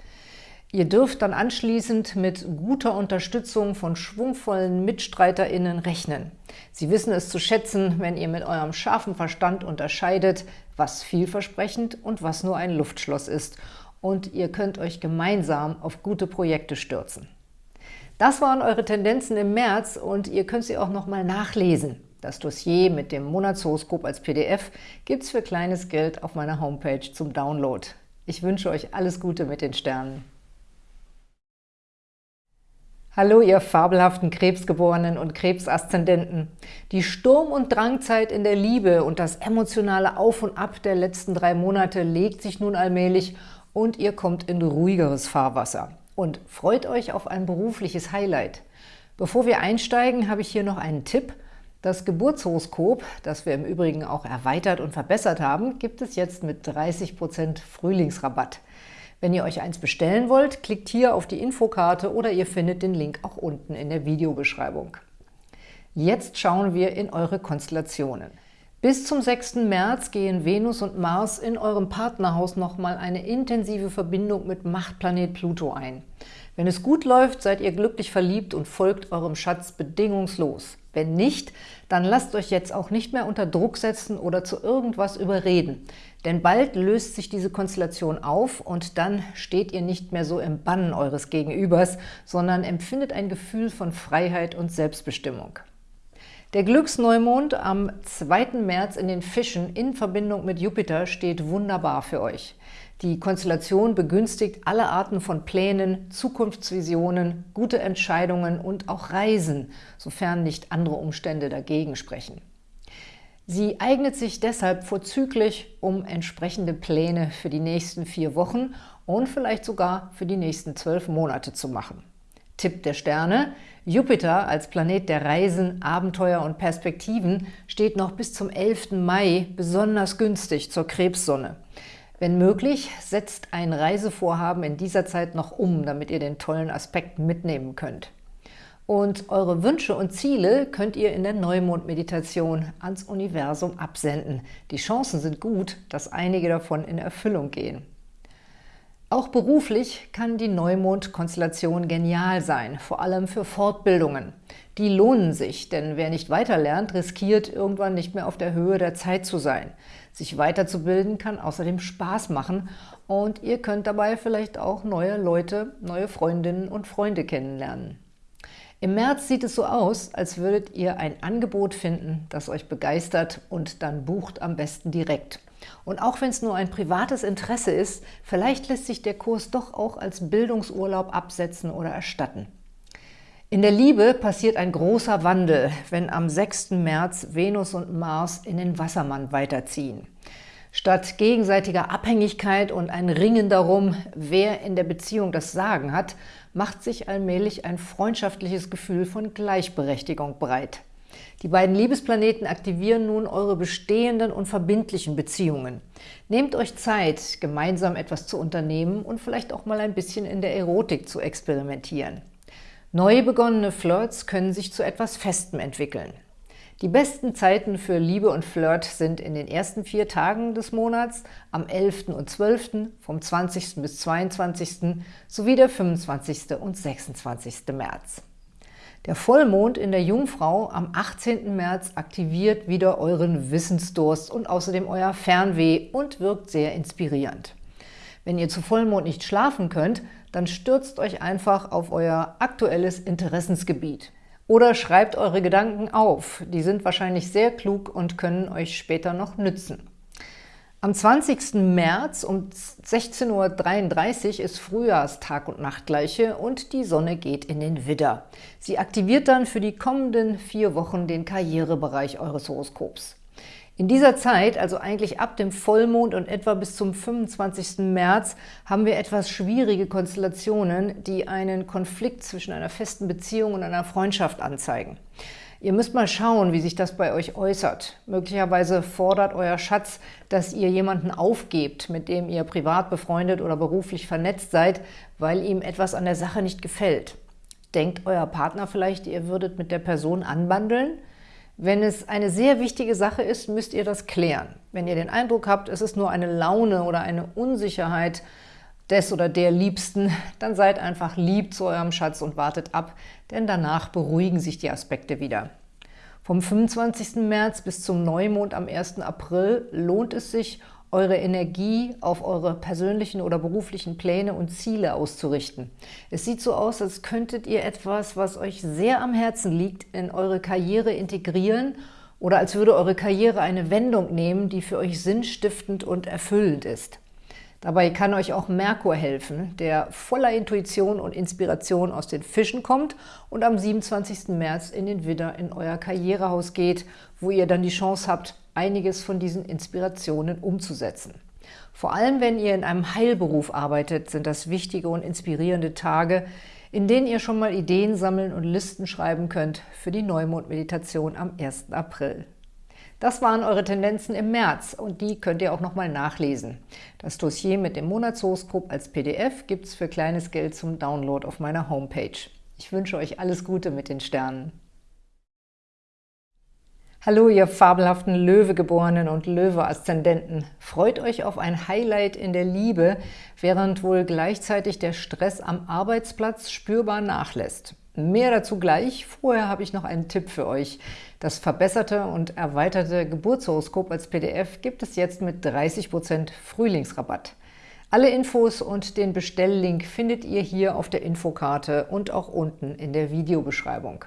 Ihr dürft dann anschließend mit guter Unterstützung von schwungvollen MitstreiterInnen rechnen. Sie wissen es zu schätzen, wenn ihr mit eurem scharfen Verstand unterscheidet, was vielversprechend und was nur ein Luftschloss ist. Und ihr könnt euch gemeinsam auf gute Projekte stürzen. Das waren eure Tendenzen im März und ihr könnt sie auch nochmal nachlesen. Das Dossier mit dem Monatshoroskop als PDF gibt es für kleines Geld auf meiner Homepage zum Download. Ich wünsche euch alles Gute mit den Sternen. Hallo, ihr fabelhaften Krebsgeborenen und Krebsaszendenten. Die Sturm- und Drangzeit in der Liebe und das emotionale Auf und Ab der letzten drei Monate legt sich nun allmählich und ihr kommt in ruhigeres Fahrwasser und freut euch auf ein berufliches Highlight. Bevor wir einsteigen, habe ich hier noch einen Tipp. Das Geburtshoroskop, das wir im Übrigen auch erweitert und verbessert haben, gibt es jetzt mit 30% Frühlingsrabatt. Wenn ihr euch eins bestellen wollt, klickt hier auf die Infokarte oder ihr findet den Link auch unten in der Videobeschreibung. Jetzt schauen wir in eure Konstellationen. Bis zum 6. März gehen Venus und Mars in eurem Partnerhaus nochmal eine intensive Verbindung mit Machtplanet Pluto ein. Wenn es gut läuft, seid ihr glücklich verliebt und folgt eurem Schatz bedingungslos. Wenn nicht, dann lasst euch jetzt auch nicht mehr unter Druck setzen oder zu irgendwas überreden. Denn bald löst sich diese Konstellation auf und dann steht ihr nicht mehr so im Bannen eures Gegenübers, sondern empfindet ein Gefühl von Freiheit und Selbstbestimmung. Der Glücksneumond am 2. März in den Fischen in Verbindung mit Jupiter steht wunderbar für euch. Die Konstellation begünstigt alle Arten von Plänen, Zukunftsvisionen, gute Entscheidungen und auch Reisen, sofern nicht andere Umstände dagegen sprechen. Sie eignet sich deshalb vorzüglich, um entsprechende Pläne für die nächsten vier Wochen und vielleicht sogar für die nächsten zwölf Monate zu machen. Tipp der Sterne, Jupiter als Planet der Reisen, Abenteuer und Perspektiven steht noch bis zum 11. Mai besonders günstig zur Krebssonne. Wenn möglich, setzt ein Reisevorhaben in dieser Zeit noch um, damit ihr den tollen Aspekt mitnehmen könnt. Und eure Wünsche und Ziele könnt ihr in der Neumond-Meditation ans Universum absenden. Die Chancen sind gut, dass einige davon in Erfüllung gehen. Auch beruflich kann die Neumond-Konstellation genial sein, vor allem für Fortbildungen. Die lohnen sich, denn wer nicht weiterlernt, riskiert irgendwann nicht mehr auf der Höhe der Zeit zu sein. Sich weiterzubilden kann außerdem Spaß machen und ihr könnt dabei vielleicht auch neue Leute, neue Freundinnen und Freunde kennenlernen. Im März sieht es so aus, als würdet ihr ein Angebot finden, das euch begeistert und dann bucht am besten direkt. Und auch wenn es nur ein privates Interesse ist, vielleicht lässt sich der Kurs doch auch als Bildungsurlaub absetzen oder erstatten. In der Liebe passiert ein großer Wandel, wenn am 6. März Venus und Mars in den Wassermann weiterziehen. Statt gegenseitiger Abhängigkeit und ein Ringen darum, wer in der Beziehung das Sagen hat, macht sich allmählich ein freundschaftliches Gefühl von Gleichberechtigung breit. Die beiden Liebesplaneten aktivieren nun eure bestehenden und verbindlichen Beziehungen. Nehmt euch Zeit, gemeinsam etwas zu unternehmen und vielleicht auch mal ein bisschen in der Erotik zu experimentieren. Neu begonnene Flirts können sich zu etwas Festem entwickeln. Die besten Zeiten für Liebe und Flirt sind in den ersten vier Tagen des Monats, am 11. und 12., vom 20. bis 22. sowie der 25. und 26. März. Der Vollmond in der Jungfrau am 18. März aktiviert wieder euren Wissensdurst und außerdem euer Fernweh und wirkt sehr inspirierend. Wenn ihr zu Vollmond nicht schlafen könnt, dann stürzt euch einfach auf euer aktuelles Interessensgebiet. Oder schreibt eure Gedanken auf, die sind wahrscheinlich sehr klug und können euch später noch nützen. Am 20. März um 16.33 Uhr ist Frühjahrstag- und Nachtgleiche und die Sonne geht in den Widder. Sie aktiviert dann für die kommenden vier Wochen den Karrierebereich eures Horoskops. In dieser Zeit, also eigentlich ab dem Vollmond und etwa bis zum 25. März, haben wir etwas schwierige Konstellationen, die einen Konflikt zwischen einer festen Beziehung und einer Freundschaft anzeigen. Ihr müsst mal schauen, wie sich das bei euch äußert. Möglicherweise fordert euer Schatz, dass ihr jemanden aufgebt, mit dem ihr privat befreundet oder beruflich vernetzt seid, weil ihm etwas an der Sache nicht gefällt. Denkt euer Partner vielleicht, ihr würdet mit der Person anbandeln? Wenn es eine sehr wichtige Sache ist, müsst ihr das klären. Wenn ihr den Eindruck habt, es ist nur eine Laune oder eine Unsicherheit, des oder der Liebsten, dann seid einfach lieb zu eurem Schatz und wartet ab, denn danach beruhigen sich die Aspekte wieder. Vom 25. März bis zum Neumond am 1. April lohnt es sich, eure Energie auf eure persönlichen oder beruflichen Pläne und Ziele auszurichten. Es sieht so aus, als könntet ihr etwas, was euch sehr am Herzen liegt, in eure Karriere integrieren oder als würde eure Karriere eine Wendung nehmen, die für euch sinnstiftend und erfüllend ist. Dabei kann euch auch Merkur helfen, der voller Intuition und Inspiration aus den Fischen kommt und am 27. März in den Widder in euer Karrierehaus geht, wo ihr dann die Chance habt, einiges von diesen Inspirationen umzusetzen. Vor allem, wenn ihr in einem Heilberuf arbeitet, sind das wichtige und inspirierende Tage, in denen ihr schon mal Ideen sammeln und Listen schreiben könnt für die Neumond-Meditation am 1. April. Das waren eure Tendenzen im März und die könnt ihr auch nochmal nachlesen. Das Dossier mit dem Monatshoroskop als PDF gibt es für kleines Geld zum Download auf meiner Homepage. Ich wünsche euch alles Gute mit den Sternen. Hallo, ihr fabelhaften Löwegeborenen und Löwe-Aszendenten. Freut euch auf ein Highlight in der Liebe, während wohl gleichzeitig der Stress am Arbeitsplatz spürbar nachlässt. Mehr dazu gleich. Vorher habe ich noch einen Tipp für euch. Das verbesserte und erweiterte Geburtshoroskop als PDF gibt es jetzt mit 30% Frühlingsrabatt. Alle Infos und den Bestelllink findet ihr hier auf der Infokarte und auch unten in der Videobeschreibung.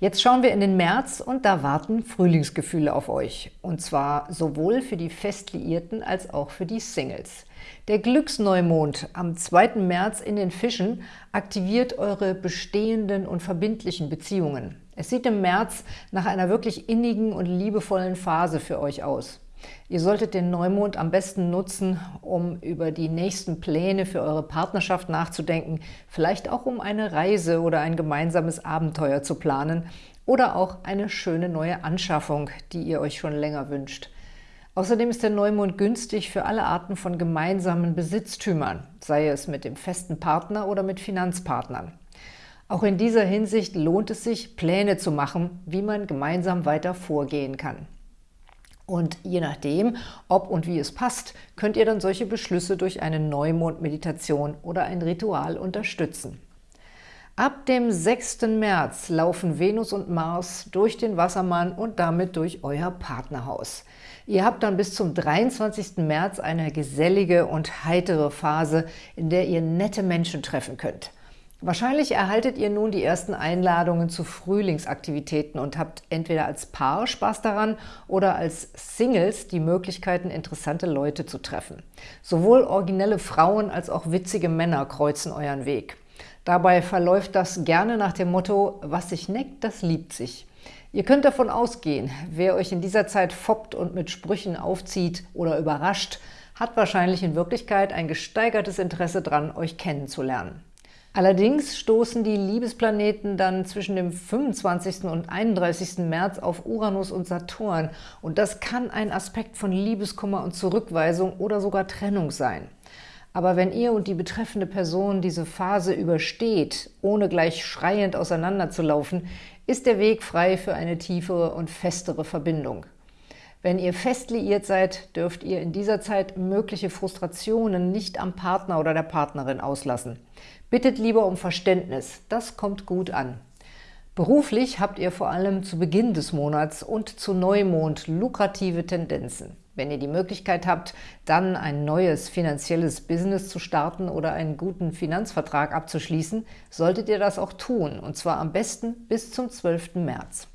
Jetzt schauen wir in den März und da warten Frühlingsgefühle auf euch. Und zwar sowohl für die Festliierten als auch für die Singles. Der Glücksneumond am 2. März in den Fischen aktiviert eure bestehenden und verbindlichen Beziehungen. Es sieht im März nach einer wirklich innigen und liebevollen Phase für euch aus. Ihr solltet den Neumond am besten nutzen, um über die nächsten Pläne für eure Partnerschaft nachzudenken, vielleicht auch um eine Reise oder ein gemeinsames Abenteuer zu planen oder auch eine schöne neue Anschaffung, die ihr euch schon länger wünscht. Außerdem ist der Neumond günstig für alle Arten von gemeinsamen Besitztümern, sei es mit dem festen Partner oder mit Finanzpartnern. Auch in dieser Hinsicht lohnt es sich, Pläne zu machen, wie man gemeinsam weiter vorgehen kann. Und je nachdem, ob und wie es passt, könnt ihr dann solche Beschlüsse durch eine Neumond-Meditation oder ein Ritual unterstützen. Ab dem 6. März laufen Venus und Mars durch den Wassermann und damit durch euer Partnerhaus. Ihr habt dann bis zum 23. März eine gesellige und heitere Phase, in der ihr nette Menschen treffen könnt. Wahrscheinlich erhaltet ihr nun die ersten Einladungen zu Frühlingsaktivitäten und habt entweder als Paar Spaß daran oder als Singles die Möglichkeiten, interessante Leute zu treffen. Sowohl originelle Frauen als auch witzige Männer kreuzen euren Weg. Dabei verläuft das gerne nach dem Motto, was sich neckt, das liebt sich. Ihr könnt davon ausgehen, wer euch in dieser Zeit foppt und mit Sprüchen aufzieht oder überrascht, hat wahrscheinlich in Wirklichkeit ein gesteigertes Interesse daran, euch kennenzulernen. Allerdings stoßen die Liebesplaneten dann zwischen dem 25. und 31. März auf Uranus und Saturn und das kann ein Aspekt von Liebeskummer und Zurückweisung oder sogar Trennung sein. Aber wenn ihr und die betreffende Person diese Phase übersteht, ohne gleich schreiend auseinanderzulaufen, ist der Weg frei für eine tiefere und festere Verbindung. Wenn ihr fest liiert seid, dürft ihr in dieser Zeit mögliche Frustrationen nicht am Partner oder der Partnerin auslassen. Bittet lieber um Verständnis, das kommt gut an. Beruflich habt ihr vor allem zu Beginn des Monats und zu Neumond lukrative Tendenzen. Wenn ihr die Möglichkeit habt, dann ein neues finanzielles Business zu starten oder einen guten Finanzvertrag abzuschließen, solltet ihr das auch tun, und zwar am besten bis zum 12. März.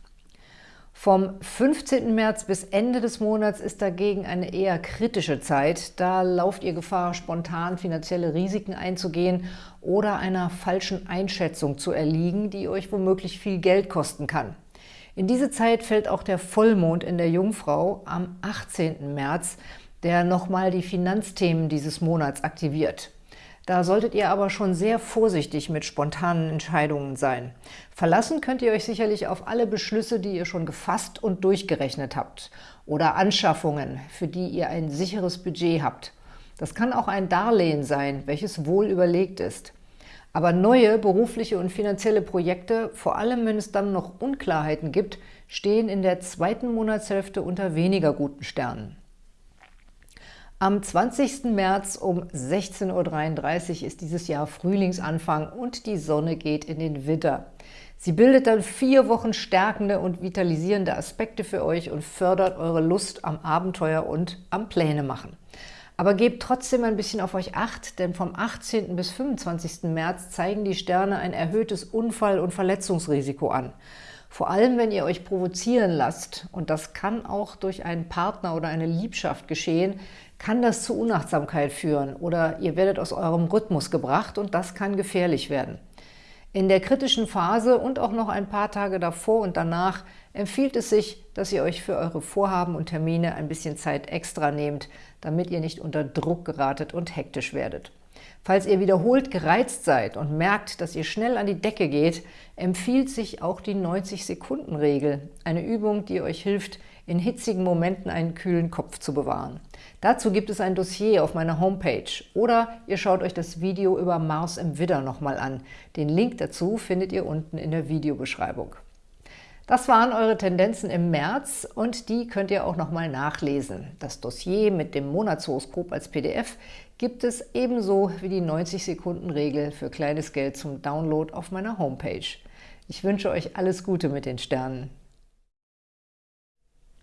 Vom 15. März bis Ende des Monats ist dagegen eine eher kritische Zeit. Da lauft ihr Gefahr, spontan finanzielle Risiken einzugehen oder einer falschen Einschätzung zu erliegen, die euch womöglich viel Geld kosten kann. In diese Zeit fällt auch der Vollmond in der Jungfrau am 18. März, der nochmal die Finanzthemen dieses Monats aktiviert. Da solltet ihr aber schon sehr vorsichtig mit spontanen Entscheidungen sein. Verlassen könnt ihr euch sicherlich auf alle Beschlüsse, die ihr schon gefasst und durchgerechnet habt oder Anschaffungen, für die ihr ein sicheres Budget habt. Das kann auch ein Darlehen sein, welches wohl überlegt ist. Aber neue berufliche und finanzielle Projekte, vor allem wenn es dann noch Unklarheiten gibt, stehen in der zweiten Monatshälfte unter weniger guten Sternen. Am 20. März um 16.33 Uhr ist dieses Jahr Frühlingsanfang und die Sonne geht in den Widder. Sie bildet dann vier Wochen stärkende und vitalisierende Aspekte für euch und fördert eure Lust am Abenteuer und am Pläne machen. Aber gebt trotzdem ein bisschen auf euch Acht, denn vom 18. bis 25. März zeigen die Sterne ein erhöhtes Unfall- und Verletzungsrisiko an. Vor allem, wenn ihr euch provozieren lasst, und das kann auch durch einen Partner oder eine Liebschaft geschehen, kann das zu Unachtsamkeit führen oder ihr werdet aus eurem Rhythmus gebracht und das kann gefährlich werden. In der kritischen Phase und auch noch ein paar Tage davor und danach empfiehlt es sich, dass ihr euch für eure Vorhaben und Termine ein bisschen Zeit extra nehmt, damit ihr nicht unter Druck geratet und hektisch werdet. Falls ihr wiederholt gereizt seid und merkt, dass ihr schnell an die Decke geht, empfiehlt sich auch die 90-Sekunden-Regel, eine Übung, die euch hilft, in hitzigen Momenten einen kühlen Kopf zu bewahren. Dazu gibt es ein Dossier auf meiner Homepage oder ihr schaut euch das Video über Mars im Widder nochmal an. Den Link dazu findet ihr unten in der Videobeschreibung. Das waren eure Tendenzen im März und die könnt ihr auch nochmal nachlesen. Das Dossier mit dem Monatshoroskop als PDF gibt es ebenso wie die 90-Sekunden-Regel für kleines Geld zum Download auf meiner Homepage. Ich wünsche euch alles Gute mit den Sternen.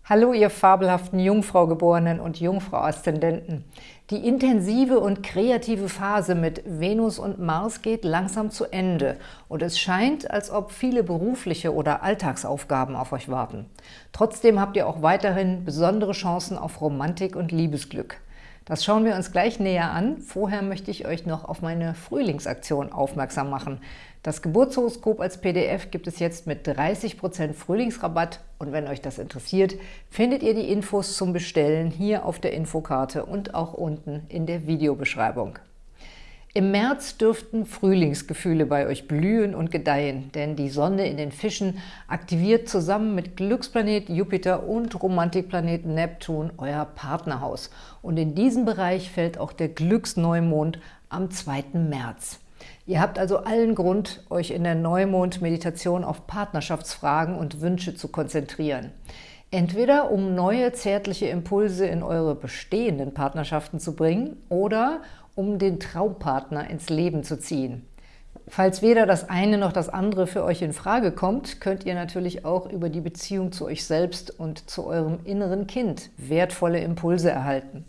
Hallo, ihr fabelhaften Jungfrau-Geborenen und Jungfrau-Aszendenten. Die intensive und kreative Phase mit Venus und Mars geht langsam zu Ende und es scheint, als ob viele berufliche oder Alltagsaufgaben auf euch warten. Trotzdem habt ihr auch weiterhin besondere Chancen auf Romantik und Liebesglück. Das schauen wir uns gleich näher an. Vorher möchte ich euch noch auf meine Frühlingsaktion aufmerksam machen. Das Geburtshoroskop als PDF gibt es jetzt mit 30% Frühlingsrabatt und wenn euch das interessiert, findet ihr die Infos zum Bestellen hier auf der Infokarte und auch unten in der Videobeschreibung. Im März dürften Frühlingsgefühle bei euch blühen und gedeihen, denn die Sonne in den Fischen aktiviert zusammen mit Glücksplanet Jupiter und Romantikplanet Neptun euer Partnerhaus. Und in diesen Bereich fällt auch der Glücksneumond am 2. März. Ihr habt also allen Grund, euch in der Neumond-Meditation auf Partnerschaftsfragen und Wünsche zu konzentrieren. Entweder um neue zärtliche Impulse in eure bestehenden Partnerschaften zu bringen oder um den Traumpartner ins Leben zu ziehen. Falls weder das eine noch das andere für euch in Frage kommt, könnt ihr natürlich auch über die Beziehung zu euch selbst und zu eurem inneren Kind wertvolle Impulse erhalten.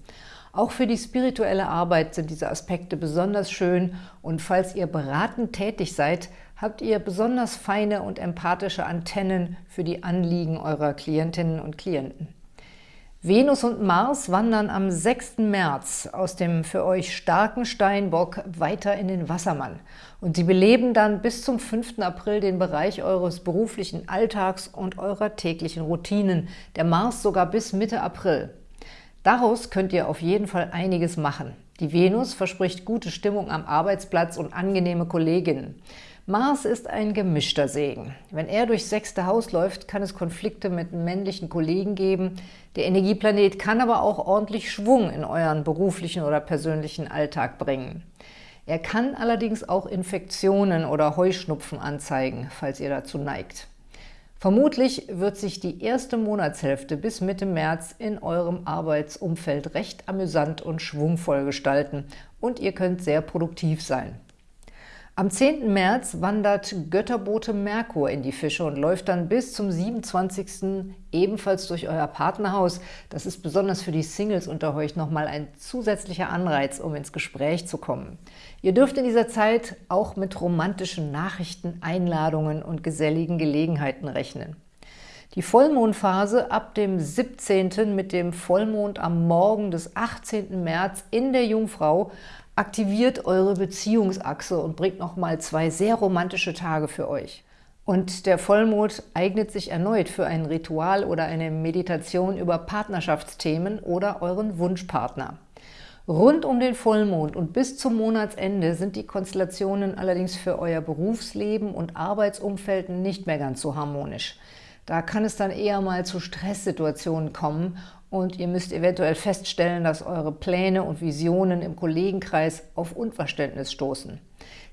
Auch für die spirituelle Arbeit sind diese Aspekte besonders schön und falls ihr beratend tätig seid, habt ihr besonders feine und empathische Antennen für die Anliegen eurer Klientinnen und Klienten. Venus und Mars wandern am 6. März aus dem für euch starken Steinbock weiter in den Wassermann. Und sie beleben dann bis zum 5. April den Bereich eures beruflichen Alltags und eurer täglichen Routinen, der Mars sogar bis Mitte April. Daraus könnt ihr auf jeden Fall einiges machen. Die Venus verspricht gute Stimmung am Arbeitsplatz und angenehme Kolleginnen. Mars ist ein gemischter Segen. Wenn er durchs sechste Haus läuft, kann es Konflikte mit männlichen Kollegen geben. Der Energieplanet kann aber auch ordentlich Schwung in euren beruflichen oder persönlichen Alltag bringen. Er kann allerdings auch Infektionen oder Heuschnupfen anzeigen, falls ihr dazu neigt. Vermutlich wird sich die erste Monatshälfte bis Mitte März in eurem Arbeitsumfeld recht amüsant und schwungvoll gestalten und ihr könnt sehr produktiv sein. Am 10. März wandert Götterbote Merkur in die Fische und läuft dann bis zum 27. ebenfalls durch euer Partnerhaus. Das ist besonders für die Singles unter euch nochmal ein zusätzlicher Anreiz, um ins Gespräch zu kommen. Ihr dürft in dieser Zeit auch mit romantischen Nachrichten, Einladungen und geselligen Gelegenheiten rechnen. Die Vollmondphase ab dem 17. mit dem Vollmond am Morgen des 18. März in der Jungfrau aktiviert eure Beziehungsachse und bringt nochmal zwei sehr romantische Tage für euch. Und der Vollmond eignet sich erneut für ein Ritual oder eine Meditation über Partnerschaftsthemen oder euren Wunschpartner. Rund um den Vollmond und bis zum Monatsende sind die Konstellationen allerdings für euer Berufsleben und Arbeitsumfeld nicht mehr ganz so harmonisch. Da kann es dann eher mal zu Stresssituationen kommen und ihr müsst eventuell feststellen, dass eure Pläne und Visionen im Kollegenkreis auf Unverständnis stoßen.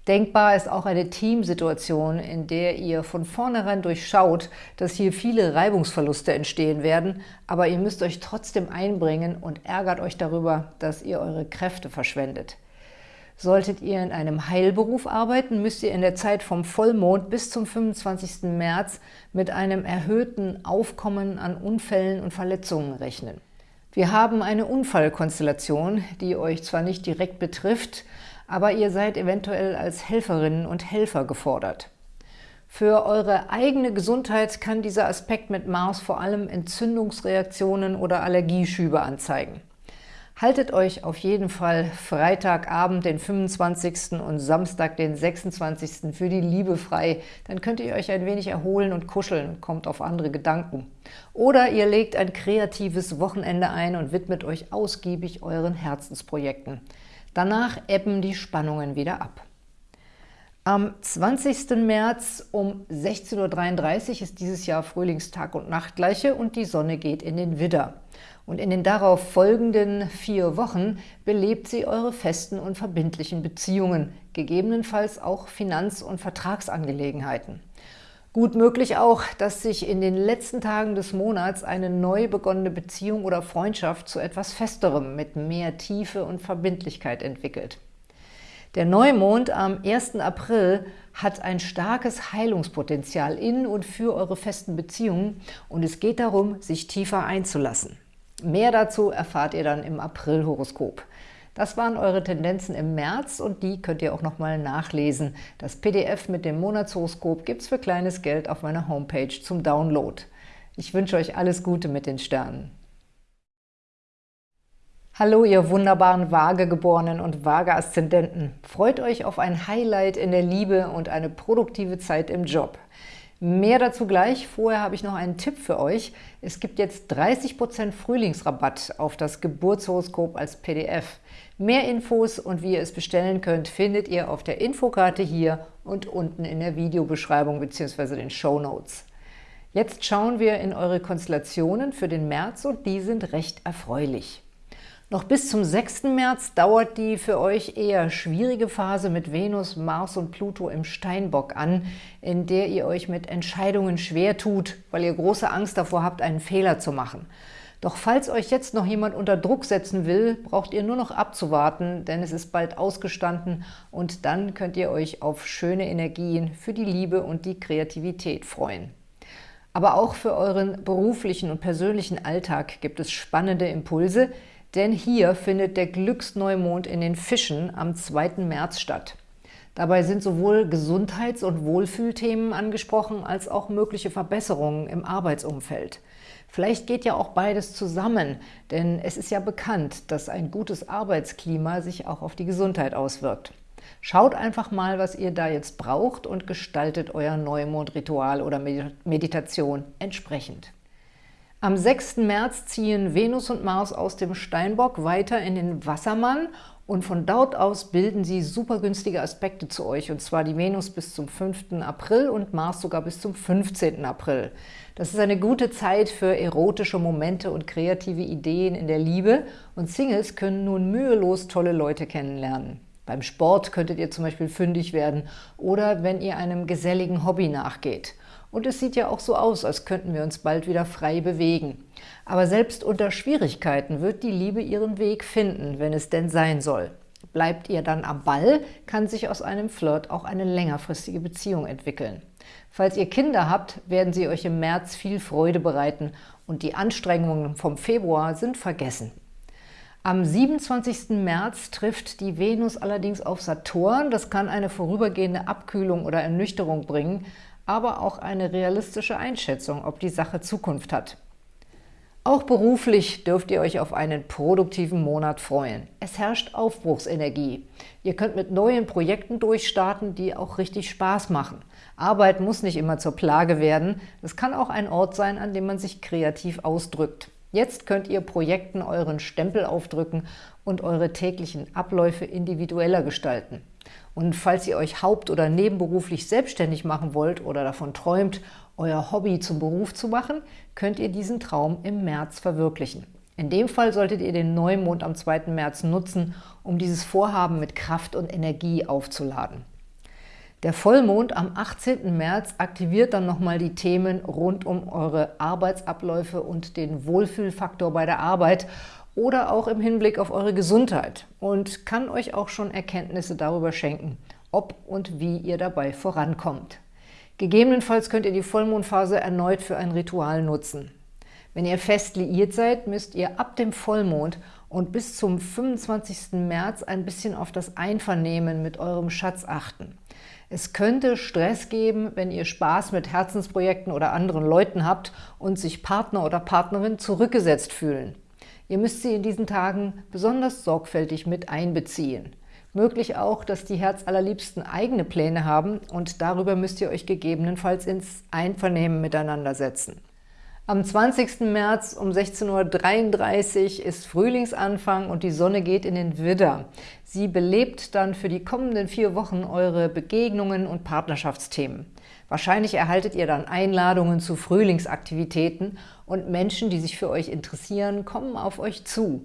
Denkbar ist auch eine Teamsituation, in der ihr von vornherein durchschaut, dass hier viele Reibungsverluste entstehen werden, aber ihr müsst euch trotzdem einbringen und ärgert euch darüber, dass ihr eure Kräfte verschwendet. Solltet ihr in einem Heilberuf arbeiten, müsst ihr in der Zeit vom Vollmond bis zum 25. März mit einem erhöhten Aufkommen an Unfällen und Verletzungen rechnen. Wir haben eine Unfallkonstellation, die euch zwar nicht direkt betrifft, aber ihr seid eventuell als Helferinnen und Helfer gefordert. Für eure eigene Gesundheit kann dieser Aspekt mit Mars vor allem Entzündungsreaktionen oder Allergieschübe anzeigen. Haltet euch auf jeden Fall Freitagabend, den 25. und Samstag, den 26. für die Liebe frei. Dann könnt ihr euch ein wenig erholen und kuscheln und kommt auf andere Gedanken. Oder ihr legt ein kreatives Wochenende ein und widmet euch ausgiebig euren Herzensprojekten. Danach ebben die Spannungen wieder ab. Am 20. März um 16.33 Uhr ist dieses Jahr Frühlingstag und Nachtgleiche und die Sonne geht in den Widder und in den darauf folgenden vier Wochen belebt sie eure festen und verbindlichen Beziehungen, gegebenenfalls auch Finanz- und Vertragsangelegenheiten. Gut möglich auch, dass sich in den letzten Tagen des Monats eine neu begonnene Beziehung oder Freundschaft zu etwas Festerem mit mehr Tiefe und Verbindlichkeit entwickelt. Der Neumond am 1. April hat ein starkes Heilungspotenzial in und für eure festen Beziehungen und es geht darum, sich tiefer einzulassen. Mehr dazu erfahrt ihr dann im April-Horoskop. Das waren eure Tendenzen im März und die könnt ihr auch nochmal nachlesen. Das PDF mit dem Monatshoroskop gibt es für kleines Geld auf meiner Homepage zum Download. Ich wünsche euch alles Gute mit den Sternen. Hallo, ihr wunderbaren Waagegeborenen und Waage-Aszendenten. Freut euch auf ein Highlight in der Liebe und eine produktive Zeit im Job. Mehr dazu gleich. Vorher habe ich noch einen Tipp für euch. Es gibt jetzt 30% Frühlingsrabatt auf das Geburtshoroskop als PDF. Mehr Infos und wie ihr es bestellen könnt, findet ihr auf der Infokarte hier und unten in der Videobeschreibung bzw. den Show Notes. Jetzt schauen wir in eure Konstellationen für den März und die sind recht erfreulich. Noch bis zum 6. März dauert die für euch eher schwierige Phase mit Venus, Mars und Pluto im Steinbock an, in der ihr euch mit Entscheidungen schwer tut, weil ihr große Angst davor habt, einen Fehler zu machen. Doch falls euch jetzt noch jemand unter Druck setzen will, braucht ihr nur noch abzuwarten, denn es ist bald ausgestanden und dann könnt ihr euch auf schöne Energien für die Liebe und die Kreativität freuen. Aber auch für euren beruflichen und persönlichen Alltag gibt es spannende Impulse, denn hier findet der Glücksneumond in den Fischen am 2. März statt. Dabei sind sowohl Gesundheits- und Wohlfühlthemen angesprochen, als auch mögliche Verbesserungen im Arbeitsumfeld. Vielleicht geht ja auch beides zusammen, denn es ist ja bekannt, dass ein gutes Arbeitsklima sich auch auf die Gesundheit auswirkt. Schaut einfach mal, was ihr da jetzt braucht und gestaltet euer Neumondritual oder Meditation entsprechend. Am 6. März ziehen Venus und Mars aus dem Steinbock weiter in den Wassermann und von dort aus bilden sie super günstige Aspekte zu euch, und zwar die Venus bis zum 5. April und Mars sogar bis zum 15. April. Das ist eine gute Zeit für erotische Momente und kreative Ideen in der Liebe und Singles können nun mühelos tolle Leute kennenlernen. Beim Sport könntet ihr zum Beispiel fündig werden oder wenn ihr einem geselligen Hobby nachgeht. Und es sieht ja auch so aus, als könnten wir uns bald wieder frei bewegen. Aber selbst unter Schwierigkeiten wird die Liebe ihren Weg finden, wenn es denn sein soll. Bleibt ihr dann am Ball, kann sich aus einem Flirt auch eine längerfristige Beziehung entwickeln. Falls ihr Kinder habt, werden sie euch im März viel Freude bereiten und die Anstrengungen vom Februar sind vergessen. Am 27. März trifft die Venus allerdings auf Saturn. Das kann eine vorübergehende Abkühlung oder Ernüchterung bringen, aber auch eine realistische Einschätzung, ob die Sache Zukunft hat. Auch beruflich dürft ihr euch auf einen produktiven Monat freuen. Es herrscht Aufbruchsenergie. Ihr könnt mit neuen Projekten durchstarten, die auch richtig Spaß machen. Arbeit muss nicht immer zur Plage werden. Es kann auch ein Ort sein, an dem man sich kreativ ausdrückt. Jetzt könnt ihr Projekten euren Stempel aufdrücken und eure täglichen Abläufe individueller gestalten. Und falls ihr euch haupt- oder nebenberuflich selbstständig machen wollt oder davon träumt, euer Hobby zum Beruf zu machen, könnt ihr diesen Traum im März verwirklichen. In dem Fall solltet ihr den Neumond am 2. März nutzen, um dieses Vorhaben mit Kraft und Energie aufzuladen. Der Vollmond am 18. März aktiviert dann nochmal die Themen rund um eure Arbeitsabläufe und den Wohlfühlfaktor bei der Arbeit oder auch im Hinblick auf eure Gesundheit und kann euch auch schon Erkenntnisse darüber schenken, ob und wie ihr dabei vorankommt. Gegebenenfalls könnt ihr die Vollmondphase erneut für ein Ritual nutzen. Wenn ihr fest liiert seid, müsst ihr ab dem Vollmond und bis zum 25. März ein bisschen auf das Einvernehmen mit eurem Schatz achten. Es könnte Stress geben, wenn ihr Spaß mit Herzensprojekten oder anderen Leuten habt und sich Partner oder Partnerin zurückgesetzt fühlen. Ihr müsst sie in diesen Tagen besonders sorgfältig mit einbeziehen. Möglich auch, dass die Herzallerliebsten eigene Pläne haben und darüber müsst ihr euch gegebenenfalls ins Einvernehmen miteinander setzen. Am 20. März um 16.33 Uhr ist Frühlingsanfang und die Sonne geht in den Widder. Sie belebt dann für die kommenden vier Wochen eure Begegnungen und Partnerschaftsthemen. Wahrscheinlich erhaltet ihr dann Einladungen zu Frühlingsaktivitäten und Menschen, die sich für euch interessieren, kommen auf euch zu.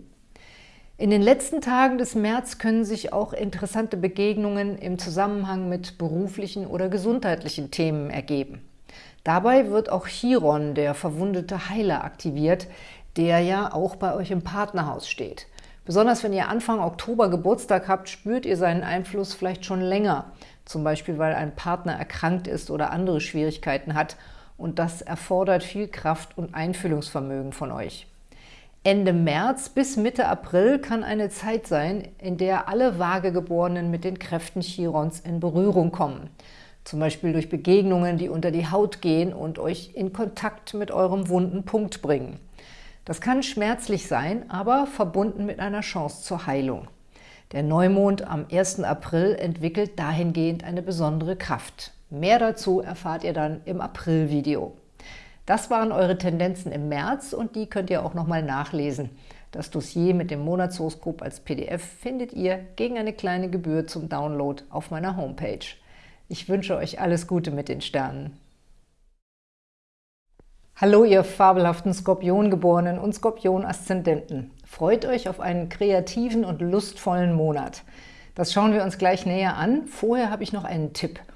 In den letzten Tagen des März können sich auch interessante Begegnungen im Zusammenhang mit beruflichen oder gesundheitlichen Themen ergeben. Dabei wird auch Chiron, der verwundete Heiler, aktiviert, der ja auch bei euch im Partnerhaus steht. Besonders wenn ihr Anfang Oktober Geburtstag habt, spürt ihr seinen Einfluss vielleicht schon länger, zum Beispiel weil ein Partner erkrankt ist oder andere Schwierigkeiten hat und das erfordert viel Kraft und Einfühlungsvermögen von euch. Ende März bis Mitte April kann eine Zeit sein, in der alle Waagegeborenen mit den Kräften Chirons in Berührung kommen. Zum Beispiel durch Begegnungen, die unter die Haut gehen und euch in Kontakt mit eurem wunden Punkt bringen. Das kann schmerzlich sein, aber verbunden mit einer Chance zur Heilung. Der Neumond am 1. April entwickelt dahingehend eine besondere Kraft. Mehr dazu erfahrt ihr dann im April-Video. Das waren eure Tendenzen im März und die könnt ihr auch nochmal nachlesen. Das Dossier mit dem Monatshoroskop als PDF findet ihr gegen eine kleine Gebühr zum Download auf meiner Homepage. Ich wünsche euch alles Gute mit den Sternen. Hallo, ihr fabelhaften Skorpiongeborenen und Skorpion-Aszendenten. Freut euch auf einen kreativen und lustvollen Monat. Das schauen wir uns gleich näher an. Vorher habe ich noch einen Tipp –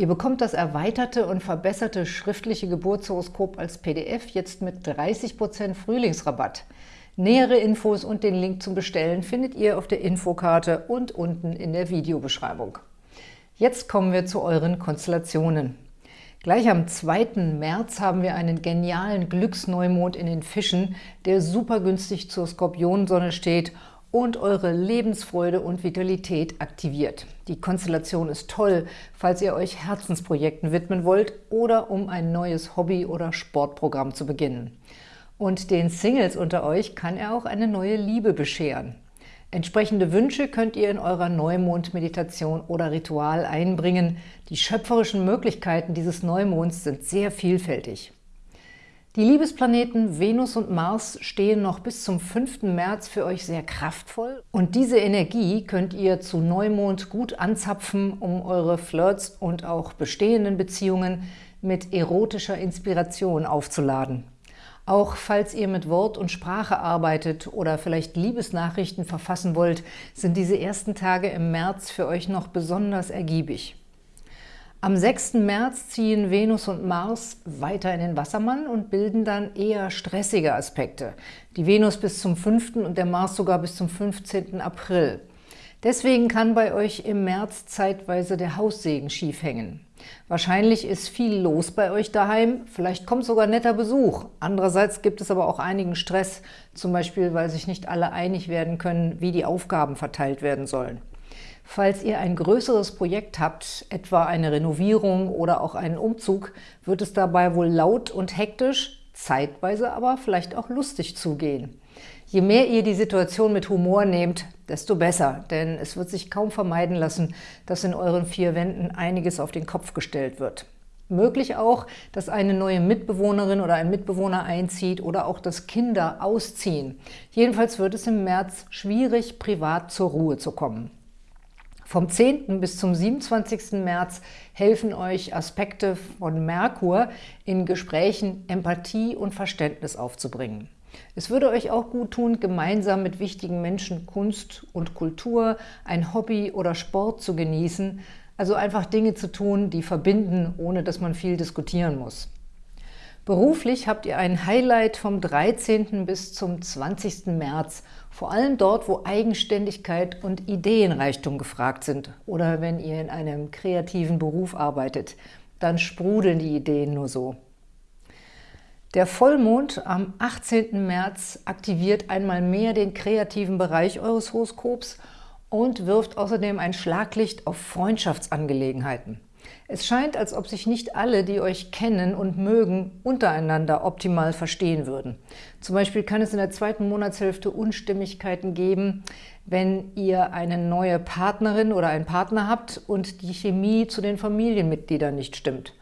Ihr bekommt das erweiterte und verbesserte schriftliche Geburtshoroskop als PDF jetzt mit 30% Frühlingsrabatt. Nähere Infos und den Link zum Bestellen findet ihr auf der Infokarte und unten in der Videobeschreibung. Jetzt kommen wir zu euren Konstellationen. Gleich am 2. März haben wir einen genialen Glücksneumond in den Fischen, der super günstig zur Skorpionsonne steht und eure Lebensfreude und Vitalität aktiviert. Die Konstellation ist toll, falls ihr euch Herzensprojekten widmen wollt oder um ein neues Hobby- oder Sportprogramm zu beginnen. Und den Singles unter euch kann er auch eine neue Liebe bescheren. Entsprechende Wünsche könnt ihr in eurer Neumond-Meditation oder Ritual einbringen. Die schöpferischen Möglichkeiten dieses Neumonds sind sehr vielfältig. Die Liebesplaneten Venus und Mars stehen noch bis zum 5. März für euch sehr kraftvoll und diese Energie könnt ihr zu Neumond gut anzapfen, um eure Flirts und auch bestehenden Beziehungen mit erotischer Inspiration aufzuladen. Auch falls ihr mit Wort und Sprache arbeitet oder vielleicht Liebesnachrichten verfassen wollt, sind diese ersten Tage im März für euch noch besonders ergiebig. Am 6. März ziehen Venus und Mars weiter in den Wassermann und bilden dann eher stressige Aspekte. Die Venus bis zum 5. und der Mars sogar bis zum 15. April. Deswegen kann bei euch im März zeitweise der Haussegen schief hängen. Wahrscheinlich ist viel los bei euch daheim, vielleicht kommt sogar netter Besuch. Andererseits gibt es aber auch einigen Stress, zum Beispiel weil sich nicht alle einig werden können, wie die Aufgaben verteilt werden sollen. Falls ihr ein größeres Projekt habt, etwa eine Renovierung oder auch einen Umzug, wird es dabei wohl laut und hektisch, zeitweise aber vielleicht auch lustig zugehen. Je mehr ihr die Situation mit Humor nehmt, desto besser, denn es wird sich kaum vermeiden lassen, dass in euren vier Wänden einiges auf den Kopf gestellt wird. Möglich auch, dass eine neue Mitbewohnerin oder ein Mitbewohner einzieht oder auch, dass Kinder ausziehen. Jedenfalls wird es im März schwierig, privat zur Ruhe zu kommen. Vom 10. bis zum 27. März helfen euch Aspekte von Merkur in Gesprächen Empathie und Verständnis aufzubringen. Es würde euch auch gut tun, gemeinsam mit wichtigen Menschen Kunst und Kultur, ein Hobby oder Sport zu genießen, also einfach Dinge zu tun, die verbinden, ohne dass man viel diskutieren muss. Beruflich habt ihr ein Highlight vom 13. bis zum 20. März, vor allem dort, wo Eigenständigkeit und Ideenreichtum gefragt sind oder wenn ihr in einem kreativen Beruf arbeitet, dann sprudeln die Ideen nur so. Der Vollmond am 18. März aktiviert einmal mehr den kreativen Bereich eures Horoskops und wirft außerdem ein Schlaglicht auf Freundschaftsangelegenheiten. Es scheint, als ob sich nicht alle, die euch kennen und mögen, untereinander optimal verstehen würden. Zum Beispiel kann es in der zweiten Monatshälfte Unstimmigkeiten geben, wenn ihr eine neue Partnerin oder einen Partner habt und die Chemie zu den Familienmitgliedern nicht stimmt.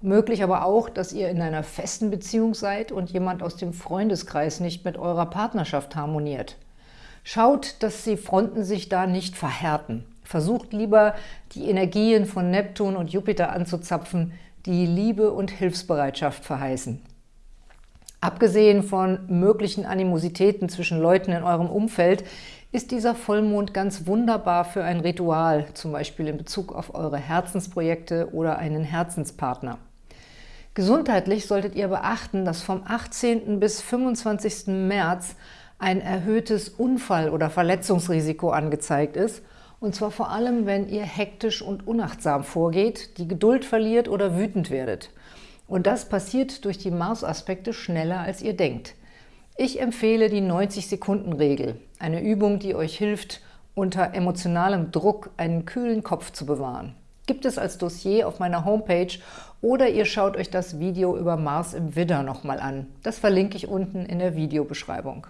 Möglich aber auch, dass ihr in einer festen Beziehung seid und jemand aus dem Freundeskreis nicht mit eurer Partnerschaft harmoniert. Schaut, dass die Fronten sich da nicht verhärten. Versucht lieber, die Energien von Neptun und Jupiter anzuzapfen, die Liebe und Hilfsbereitschaft verheißen. Abgesehen von möglichen Animositäten zwischen Leuten in eurem Umfeld ist dieser Vollmond ganz wunderbar für ein Ritual, zum Beispiel in Bezug auf eure Herzensprojekte oder einen Herzenspartner. Gesundheitlich solltet ihr beachten, dass vom 18. bis 25. März ein erhöhtes Unfall- oder Verletzungsrisiko angezeigt ist, und zwar vor allem, wenn ihr hektisch und unachtsam vorgeht, die Geduld verliert oder wütend werdet. Und das passiert durch die Mars-Aspekte schneller, als ihr denkt. Ich empfehle die 90-Sekunden-Regel, eine Übung, die euch hilft, unter emotionalem Druck einen kühlen Kopf zu bewahren. Gibt es als Dossier auf meiner Homepage oder ihr schaut euch das Video über Mars im Widder nochmal an. Das verlinke ich unten in der Videobeschreibung.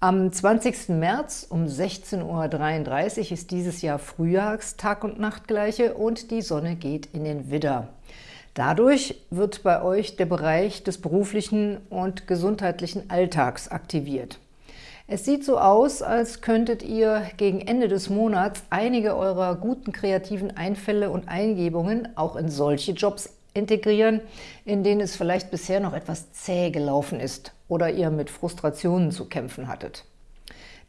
Am 20. März um 16.33 Uhr ist dieses Jahr Frühjahrs-Tag- und Nachtgleiche und die Sonne geht in den Widder. Dadurch wird bei euch der Bereich des beruflichen und gesundheitlichen Alltags aktiviert. Es sieht so aus, als könntet ihr gegen Ende des Monats einige eurer guten kreativen Einfälle und Eingebungen auch in solche Jobs integrieren, in denen es vielleicht bisher noch etwas zäh gelaufen ist oder ihr mit Frustrationen zu kämpfen hattet.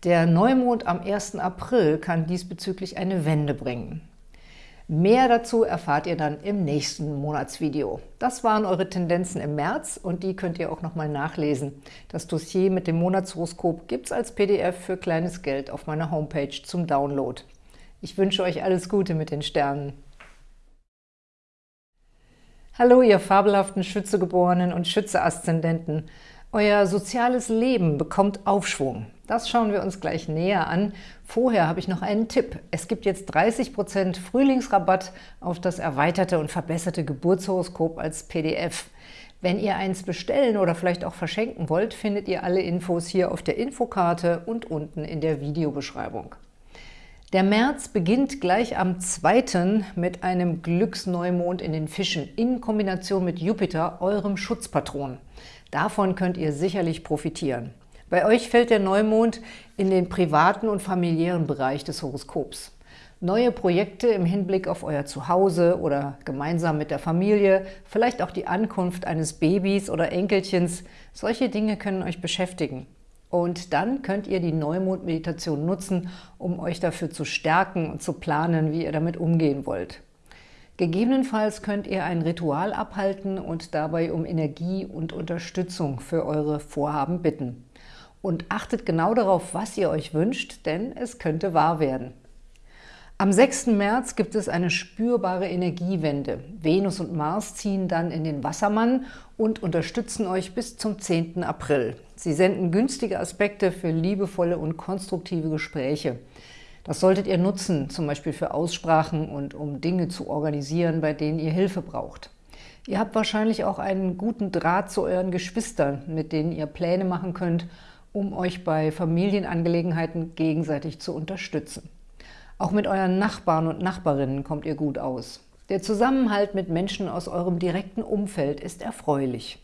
Der Neumond am 1. April kann diesbezüglich eine Wende bringen. Mehr dazu erfahrt ihr dann im nächsten Monatsvideo. Das waren eure Tendenzen im März und die könnt ihr auch nochmal nachlesen. Das Dossier mit dem Monatshoroskop gibt es als PDF für kleines Geld auf meiner Homepage zum Download. Ich wünsche euch alles Gute mit den Sternen. Hallo, ihr fabelhaften Schützegeborenen und Schütze-Aszendenten. Euer soziales Leben bekommt Aufschwung. Das schauen wir uns gleich näher an. Vorher habe ich noch einen Tipp. Es gibt jetzt 30% Frühlingsrabatt auf das erweiterte und verbesserte Geburtshoroskop als PDF. Wenn ihr eins bestellen oder vielleicht auch verschenken wollt, findet ihr alle Infos hier auf der Infokarte und unten in der Videobeschreibung. Der März beginnt gleich am 2. mit einem Glücksneumond in den Fischen in Kombination mit Jupiter, eurem Schutzpatron. Davon könnt ihr sicherlich profitieren. Bei euch fällt der Neumond in den privaten und familiären Bereich des Horoskops. Neue Projekte im Hinblick auf euer Zuhause oder gemeinsam mit der Familie, vielleicht auch die Ankunft eines Babys oder Enkelchens, solche Dinge können euch beschäftigen. Und dann könnt ihr die Neumond-Meditation nutzen, um euch dafür zu stärken und zu planen, wie ihr damit umgehen wollt. Gegebenenfalls könnt ihr ein Ritual abhalten und dabei um Energie und Unterstützung für eure Vorhaben bitten. Und achtet genau darauf, was ihr euch wünscht, denn es könnte wahr werden. Am 6. März gibt es eine spürbare Energiewende. Venus und Mars ziehen dann in den Wassermann und unterstützen euch bis zum 10. April. Sie senden günstige Aspekte für liebevolle und konstruktive Gespräche. Das solltet ihr nutzen, zum Beispiel für Aussprachen und um Dinge zu organisieren, bei denen ihr Hilfe braucht. Ihr habt wahrscheinlich auch einen guten Draht zu euren Geschwistern, mit denen ihr Pläne machen könnt, um euch bei Familienangelegenheiten gegenseitig zu unterstützen. Auch mit euren Nachbarn und Nachbarinnen kommt ihr gut aus. Der Zusammenhalt mit Menschen aus eurem direkten Umfeld ist erfreulich.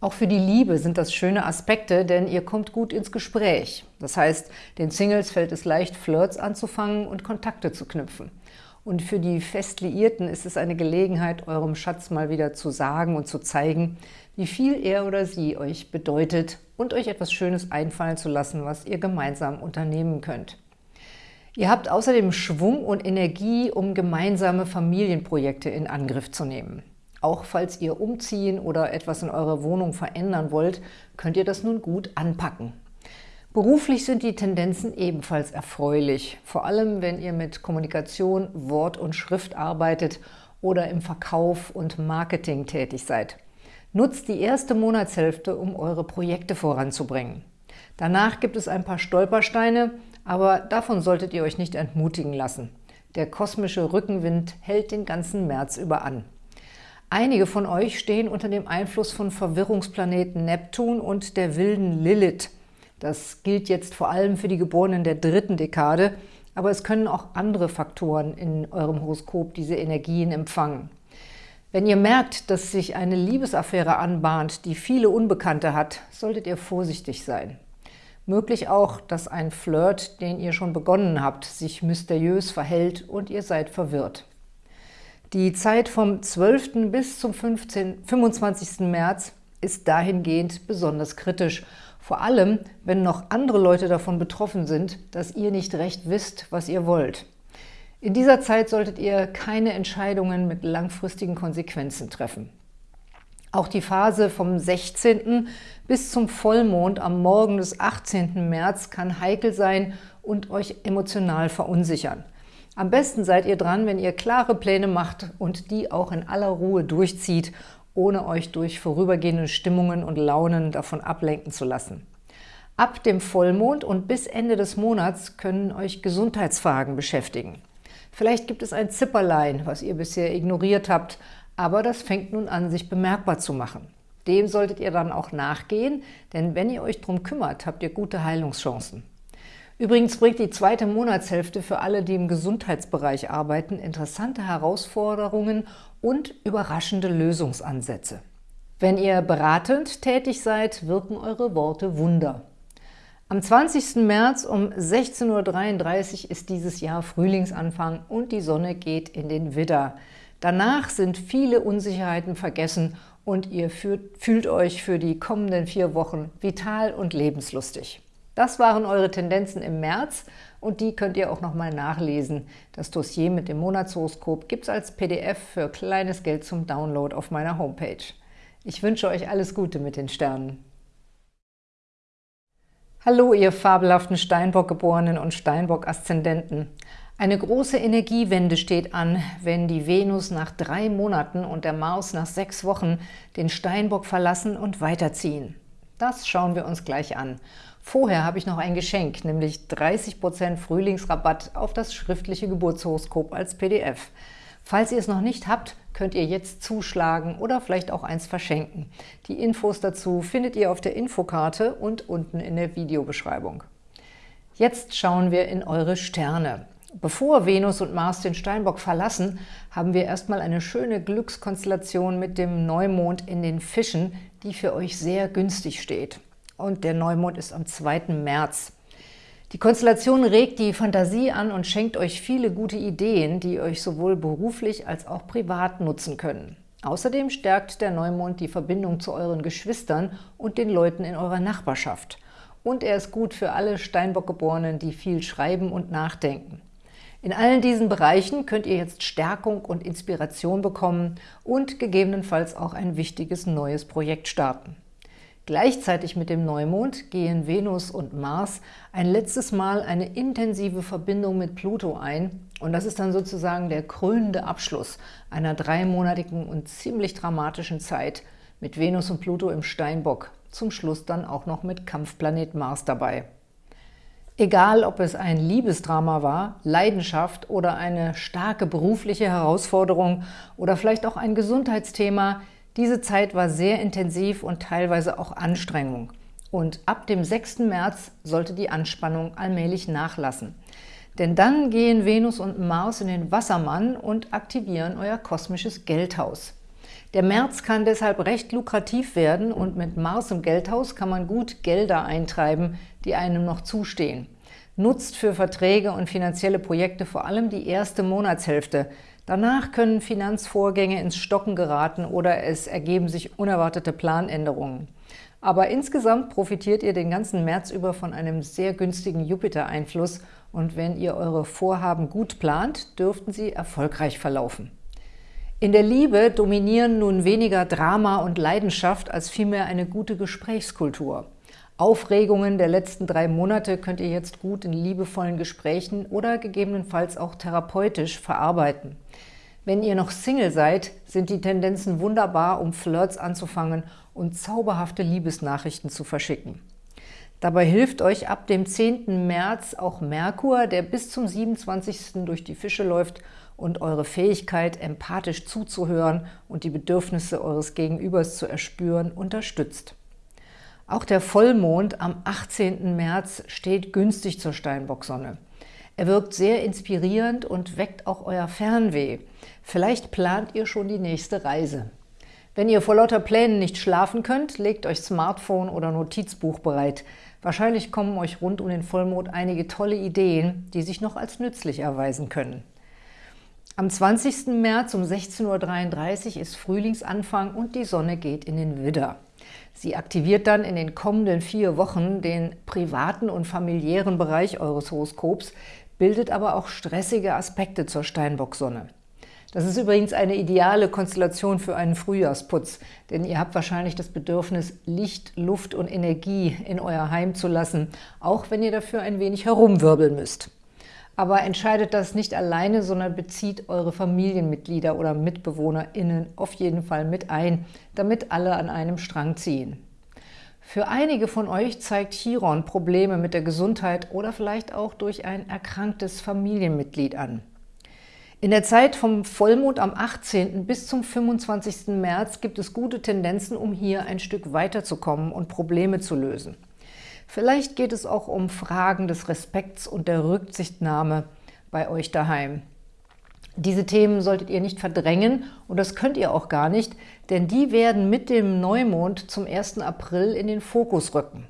Auch für die Liebe sind das schöne Aspekte, denn ihr kommt gut ins Gespräch. Das heißt, den Singles fällt es leicht, Flirts anzufangen und Kontakte zu knüpfen. Und für die Festliierten ist es eine Gelegenheit, eurem Schatz mal wieder zu sagen und zu zeigen, wie viel er oder sie euch bedeutet und euch etwas Schönes einfallen zu lassen, was ihr gemeinsam unternehmen könnt. Ihr habt außerdem Schwung und Energie, um gemeinsame Familienprojekte in Angriff zu nehmen. Auch falls ihr umziehen oder etwas in eurer Wohnung verändern wollt, könnt ihr das nun gut anpacken. Beruflich sind die Tendenzen ebenfalls erfreulich, vor allem wenn ihr mit Kommunikation, Wort und Schrift arbeitet oder im Verkauf und Marketing tätig seid. Nutzt die erste Monatshälfte, um eure Projekte voranzubringen. Danach gibt es ein paar Stolpersteine, aber davon solltet ihr euch nicht entmutigen lassen. Der kosmische Rückenwind hält den ganzen März über an. Einige von euch stehen unter dem Einfluss von Verwirrungsplaneten Neptun und der wilden Lilith. Das gilt jetzt vor allem für die Geborenen der dritten Dekade, aber es können auch andere Faktoren in eurem Horoskop diese Energien empfangen. Wenn ihr merkt, dass sich eine Liebesaffäre anbahnt, die viele Unbekannte hat, solltet ihr vorsichtig sein. Möglich auch, dass ein Flirt, den ihr schon begonnen habt, sich mysteriös verhält und ihr seid verwirrt. Die Zeit vom 12. bis zum 15, 25. März ist dahingehend besonders kritisch, vor allem, wenn noch andere Leute davon betroffen sind, dass ihr nicht recht wisst, was ihr wollt. In dieser Zeit solltet ihr keine Entscheidungen mit langfristigen Konsequenzen treffen. Auch die Phase vom 16. bis zum Vollmond am Morgen des 18. März kann heikel sein und euch emotional verunsichern. Am besten seid ihr dran, wenn ihr klare Pläne macht und die auch in aller Ruhe durchzieht, ohne euch durch vorübergehende Stimmungen und Launen davon ablenken zu lassen. Ab dem Vollmond und bis Ende des Monats können euch Gesundheitsfragen beschäftigen. Vielleicht gibt es ein Zipperlein, was ihr bisher ignoriert habt, aber das fängt nun an, sich bemerkbar zu machen. Dem solltet ihr dann auch nachgehen, denn wenn ihr euch darum kümmert, habt ihr gute Heilungschancen. Übrigens bringt die zweite Monatshälfte für alle, die im Gesundheitsbereich arbeiten, interessante Herausforderungen und überraschende Lösungsansätze. Wenn ihr beratend tätig seid, wirken eure Worte Wunder. Am 20. März um 16.33 Uhr ist dieses Jahr Frühlingsanfang und die Sonne geht in den Widder. Danach sind viele Unsicherheiten vergessen und ihr fühlt euch für die kommenden vier Wochen vital und lebenslustig. Das waren eure Tendenzen im März und die könnt ihr auch nochmal nachlesen. Das Dossier mit dem Monatshoroskop gibt es als PDF für kleines Geld zum Download auf meiner Homepage. Ich wünsche euch alles Gute mit den Sternen. Hallo, ihr fabelhaften Steinbock-Geborenen und Steinbock-Aszendenten. Eine große Energiewende steht an, wenn die Venus nach drei Monaten und der Mars nach sechs Wochen den Steinbock verlassen und weiterziehen. Das schauen wir uns gleich an. Vorher habe ich noch ein Geschenk, nämlich 30% Frühlingsrabatt auf das schriftliche Geburtshoroskop als PDF. Falls ihr es noch nicht habt, könnt ihr jetzt zuschlagen oder vielleicht auch eins verschenken. Die Infos dazu findet ihr auf der Infokarte und unten in der Videobeschreibung. Jetzt schauen wir in eure Sterne. Bevor Venus und Mars den Steinbock verlassen, haben wir erstmal eine schöne Glückskonstellation mit dem Neumond in den Fischen, die für euch sehr günstig steht. Und der Neumond ist am 2. März. Die Konstellation regt die Fantasie an und schenkt euch viele gute Ideen, die euch sowohl beruflich als auch privat nutzen können. Außerdem stärkt der Neumond die Verbindung zu euren Geschwistern und den Leuten in eurer Nachbarschaft. Und er ist gut für alle Steinbock-Geborenen, die viel schreiben und nachdenken. In allen diesen Bereichen könnt ihr jetzt Stärkung und Inspiration bekommen und gegebenenfalls auch ein wichtiges neues Projekt starten. Gleichzeitig mit dem Neumond gehen Venus und Mars ein letztes Mal eine intensive Verbindung mit Pluto ein und das ist dann sozusagen der krönende Abschluss einer dreimonatigen und ziemlich dramatischen Zeit mit Venus und Pluto im Steinbock, zum Schluss dann auch noch mit Kampfplanet Mars dabei. Egal, ob es ein Liebesdrama war, Leidenschaft oder eine starke berufliche Herausforderung oder vielleicht auch ein Gesundheitsthema – diese Zeit war sehr intensiv und teilweise auch Anstrengung. Und ab dem 6. März sollte die Anspannung allmählich nachlassen. Denn dann gehen Venus und Mars in den Wassermann und aktivieren euer kosmisches Geldhaus. Der März kann deshalb recht lukrativ werden und mit Mars im Geldhaus kann man gut Gelder eintreiben, die einem noch zustehen. Nutzt für Verträge und finanzielle Projekte vor allem die erste Monatshälfte, Danach können Finanzvorgänge ins Stocken geraten oder es ergeben sich unerwartete Planänderungen. Aber insgesamt profitiert ihr den ganzen März über von einem sehr günstigen Jupiter-Einfluss und wenn ihr eure Vorhaben gut plant, dürften sie erfolgreich verlaufen. In der Liebe dominieren nun weniger Drama und Leidenschaft als vielmehr eine gute Gesprächskultur. Aufregungen der letzten drei Monate könnt ihr jetzt gut in liebevollen Gesprächen oder gegebenenfalls auch therapeutisch verarbeiten. Wenn ihr noch Single seid, sind die Tendenzen wunderbar, um Flirts anzufangen und zauberhafte Liebesnachrichten zu verschicken. Dabei hilft euch ab dem 10. März auch Merkur, der bis zum 27. durch die Fische läuft und eure Fähigkeit, empathisch zuzuhören und die Bedürfnisse eures Gegenübers zu erspüren, unterstützt. Auch der Vollmond am 18. März steht günstig zur Steinbocksonne. Er wirkt sehr inspirierend und weckt auch euer Fernweh. Vielleicht plant ihr schon die nächste Reise. Wenn ihr vor lauter Plänen nicht schlafen könnt, legt euch Smartphone oder Notizbuch bereit. Wahrscheinlich kommen euch rund um den Vollmond einige tolle Ideen, die sich noch als nützlich erweisen können. Am 20. März um 16.33 Uhr ist Frühlingsanfang und die Sonne geht in den Widder. Sie aktiviert dann in den kommenden vier Wochen den privaten und familiären Bereich eures Horoskops, bildet aber auch stressige Aspekte zur Steinbock-Sonne. Das ist übrigens eine ideale Konstellation für einen Frühjahrsputz, denn ihr habt wahrscheinlich das Bedürfnis, Licht, Luft und Energie in euer Heim zu lassen, auch wenn ihr dafür ein wenig herumwirbeln müsst. Aber entscheidet das nicht alleine, sondern bezieht eure Familienmitglieder oder MitbewohnerInnen auf jeden Fall mit ein, damit alle an einem Strang ziehen. Für einige von euch zeigt Chiron Probleme mit der Gesundheit oder vielleicht auch durch ein erkranktes Familienmitglied an. In der Zeit vom Vollmond am 18. bis zum 25. März gibt es gute Tendenzen, um hier ein Stück weiterzukommen und Probleme zu lösen. Vielleicht geht es auch um Fragen des Respekts und der Rücksichtnahme bei euch daheim. Diese Themen solltet ihr nicht verdrängen und das könnt ihr auch gar nicht, denn die werden mit dem Neumond zum 1. April in den Fokus rücken.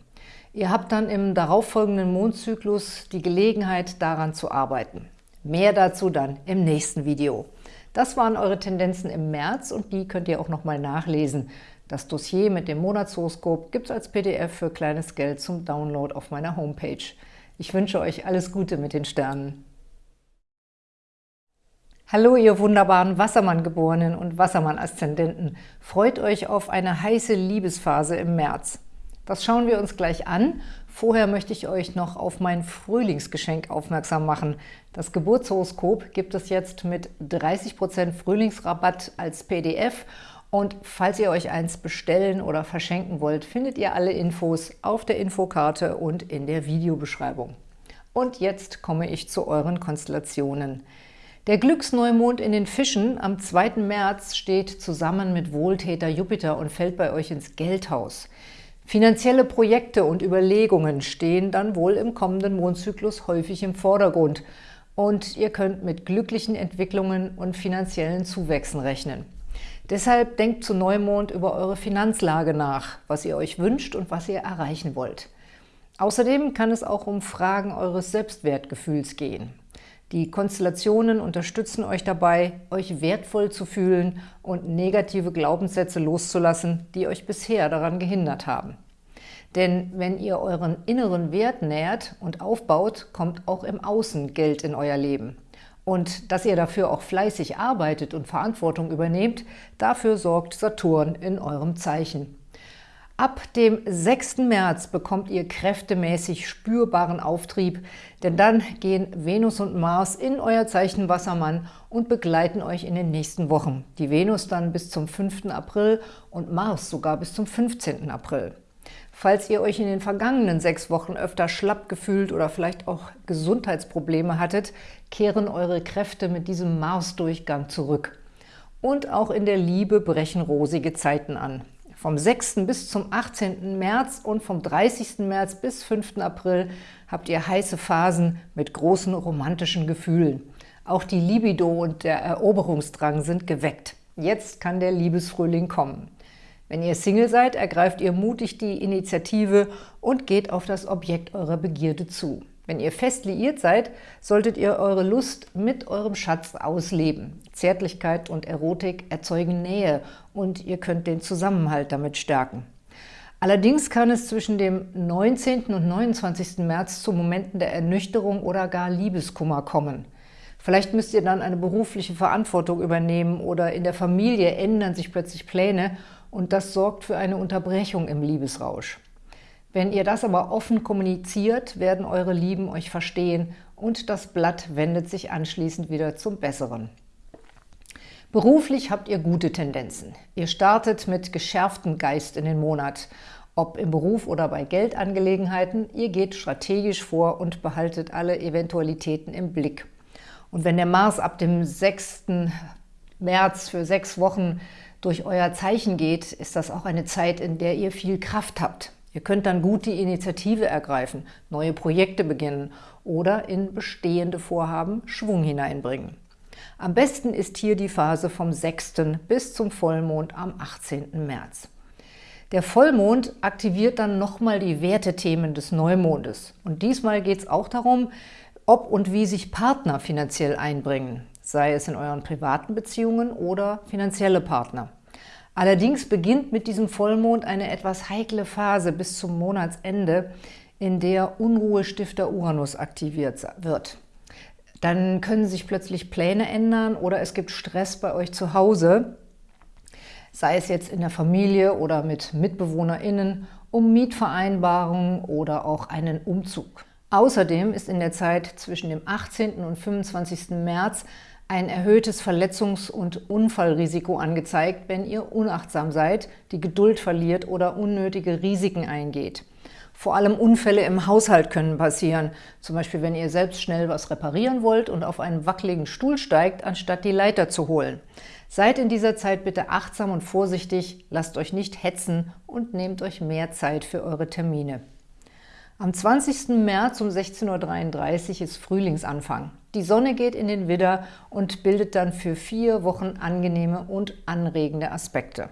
Ihr habt dann im darauffolgenden Mondzyklus die Gelegenheit, daran zu arbeiten. Mehr dazu dann im nächsten Video. Das waren eure Tendenzen im März und die könnt ihr auch nochmal nachlesen. Das Dossier mit dem Monatshoroskop gibt es als PDF für kleines Geld zum Download auf meiner Homepage. Ich wünsche euch alles Gute mit den Sternen. Hallo, ihr wunderbaren Wassermann-Geborenen und Wassermann-Aszendenten. Freut euch auf eine heiße Liebesphase im März. Das schauen wir uns gleich an. Vorher möchte ich euch noch auf mein Frühlingsgeschenk aufmerksam machen. Das Geburtshoroskop gibt es jetzt mit 30% Frühlingsrabatt als PDF und falls ihr euch eins bestellen oder verschenken wollt, findet ihr alle Infos auf der Infokarte und in der Videobeschreibung. Und jetzt komme ich zu euren Konstellationen. Der Glücksneumond in den Fischen am 2. März steht zusammen mit Wohltäter Jupiter und fällt bei euch ins Geldhaus. Finanzielle Projekte und Überlegungen stehen dann wohl im kommenden Mondzyklus häufig im Vordergrund und ihr könnt mit glücklichen Entwicklungen und finanziellen Zuwächsen rechnen. Deshalb denkt zu Neumond über eure Finanzlage nach, was ihr euch wünscht und was ihr erreichen wollt. Außerdem kann es auch um Fragen eures Selbstwertgefühls gehen. Die Konstellationen unterstützen euch dabei, euch wertvoll zu fühlen und negative Glaubenssätze loszulassen, die euch bisher daran gehindert haben. Denn wenn ihr euren inneren Wert nährt und aufbaut, kommt auch im Außen Geld in euer Leben. Und dass ihr dafür auch fleißig arbeitet und Verantwortung übernehmt, dafür sorgt Saturn in eurem Zeichen. Ab dem 6. März bekommt ihr kräftemäßig spürbaren Auftrieb, denn dann gehen Venus und Mars in euer Zeichen Wassermann und begleiten euch in den nächsten Wochen. Die Venus dann bis zum 5. April und Mars sogar bis zum 15. April. Falls ihr euch in den vergangenen sechs Wochen öfter schlapp gefühlt oder vielleicht auch Gesundheitsprobleme hattet, kehren eure Kräfte mit diesem Mars-Durchgang zurück. Und auch in der Liebe brechen rosige Zeiten an. Vom 6. bis zum 18. März und vom 30. März bis 5. April habt ihr heiße Phasen mit großen romantischen Gefühlen. Auch die Libido und der Eroberungsdrang sind geweckt. Jetzt kann der Liebesfrühling kommen. Wenn ihr Single seid, ergreift ihr mutig die Initiative und geht auf das Objekt eurer Begierde zu. Wenn ihr fest liiert seid, solltet ihr eure Lust mit eurem Schatz ausleben. Zärtlichkeit und Erotik erzeugen Nähe und ihr könnt den Zusammenhalt damit stärken. Allerdings kann es zwischen dem 19. und 29. März zu Momenten der Ernüchterung oder gar Liebeskummer kommen. Vielleicht müsst ihr dann eine berufliche Verantwortung übernehmen oder in der Familie ändern sich plötzlich Pläne und das sorgt für eine Unterbrechung im Liebesrausch. Wenn ihr das aber offen kommuniziert, werden eure Lieben euch verstehen und das Blatt wendet sich anschließend wieder zum Besseren. Beruflich habt ihr gute Tendenzen. Ihr startet mit geschärftem Geist in den Monat. Ob im Beruf oder bei Geldangelegenheiten, ihr geht strategisch vor und behaltet alle Eventualitäten im Blick. Und wenn der Mars ab dem 6. März für sechs Wochen durch euer Zeichen geht, ist das auch eine Zeit, in der ihr viel Kraft habt. Ihr könnt dann gut die Initiative ergreifen, neue Projekte beginnen oder in bestehende Vorhaben Schwung hineinbringen. Am besten ist hier die Phase vom 6. bis zum Vollmond am 18. März. Der Vollmond aktiviert dann nochmal die Wertethemen des Neumondes. Und diesmal geht es auch darum, ob und wie sich Partner finanziell einbringen, sei es in euren privaten Beziehungen oder finanzielle Partner. Allerdings beginnt mit diesem Vollmond eine etwas heikle Phase bis zum Monatsende, in der Unruhestifter Uranus aktiviert wird. Dann können sich plötzlich Pläne ändern oder es gibt Stress bei euch zu Hause, sei es jetzt in der Familie oder mit MitbewohnerInnen, um Mietvereinbarungen oder auch einen Umzug. Außerdem ist in der Zeit zwischen dem 18. und 25. März ein erhöhtes Verletzungs- und Unfallrisiko angezeigt, wenn ihr unachtsam seid, die Geduld verliert oder unnötige Risiken eingeht. Vor allem Unfälle im Haushalt können passieren, zum Beispiel wenn ihr selbst schnell was reparieren wollt und auf einen wackeligen Stuhl steigt, anstatt die Leiter zu holen. Seid in dieser Zeit bitte achtsam und vorsichtig, lasst euch nicht hetzen und nehmt euch mehr Zeit für eure Termine. Am 20. März um 16.33 Uhr ist Frühlingsanfang. Die Sonne geht in den Widder und bildet dann für vier Wochen angenehme und anregende Aspekte.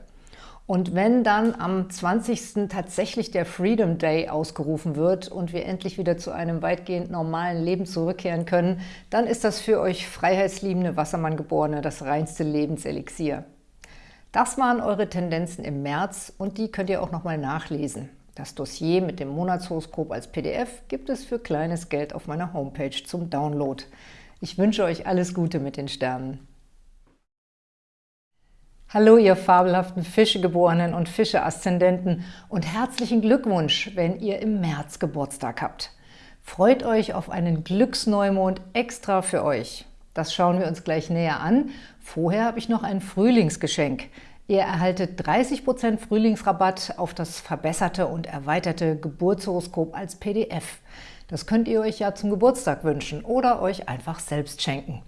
Und wenn dann am 20. tatsächlich der Freedom Day ausgerufen wird und wir endlich wieder zu einem weitgehend normalen Leben zurückkehren können, dann ist das für euch freiheitsliebende Wassermann-Geborene das reinste Lebenselixier. Das waren eure Tendenzen im März und die könnt ihr auch nochmal nachlesen. Das Dossier mit dem Monatshoroskop als PDF gibt es für kleines Geld auf meiner Homepage zum Download. Ich wünsche euch alles Gute mit den Sternen. Hallo, ihr fabelhaften Fischegeborenen und Fische-Aszendenten und herzlichen Glückwunsch, wenn ihr im März Geburtstag habt. Freut euch auf einen Glücksneumond extra für euch. Das schauen wir uns gleich näher an. Vorher habe ich noch ein Frühlingsgeschenk. Ihr erhaltet 30% Frühlingsrabatt auf das verbesserte und erweiterte Geburtshoroskop als PDF. Das könnt ihr euch ja zum Geburtstag wünschen oder euch einfach selbst schenken.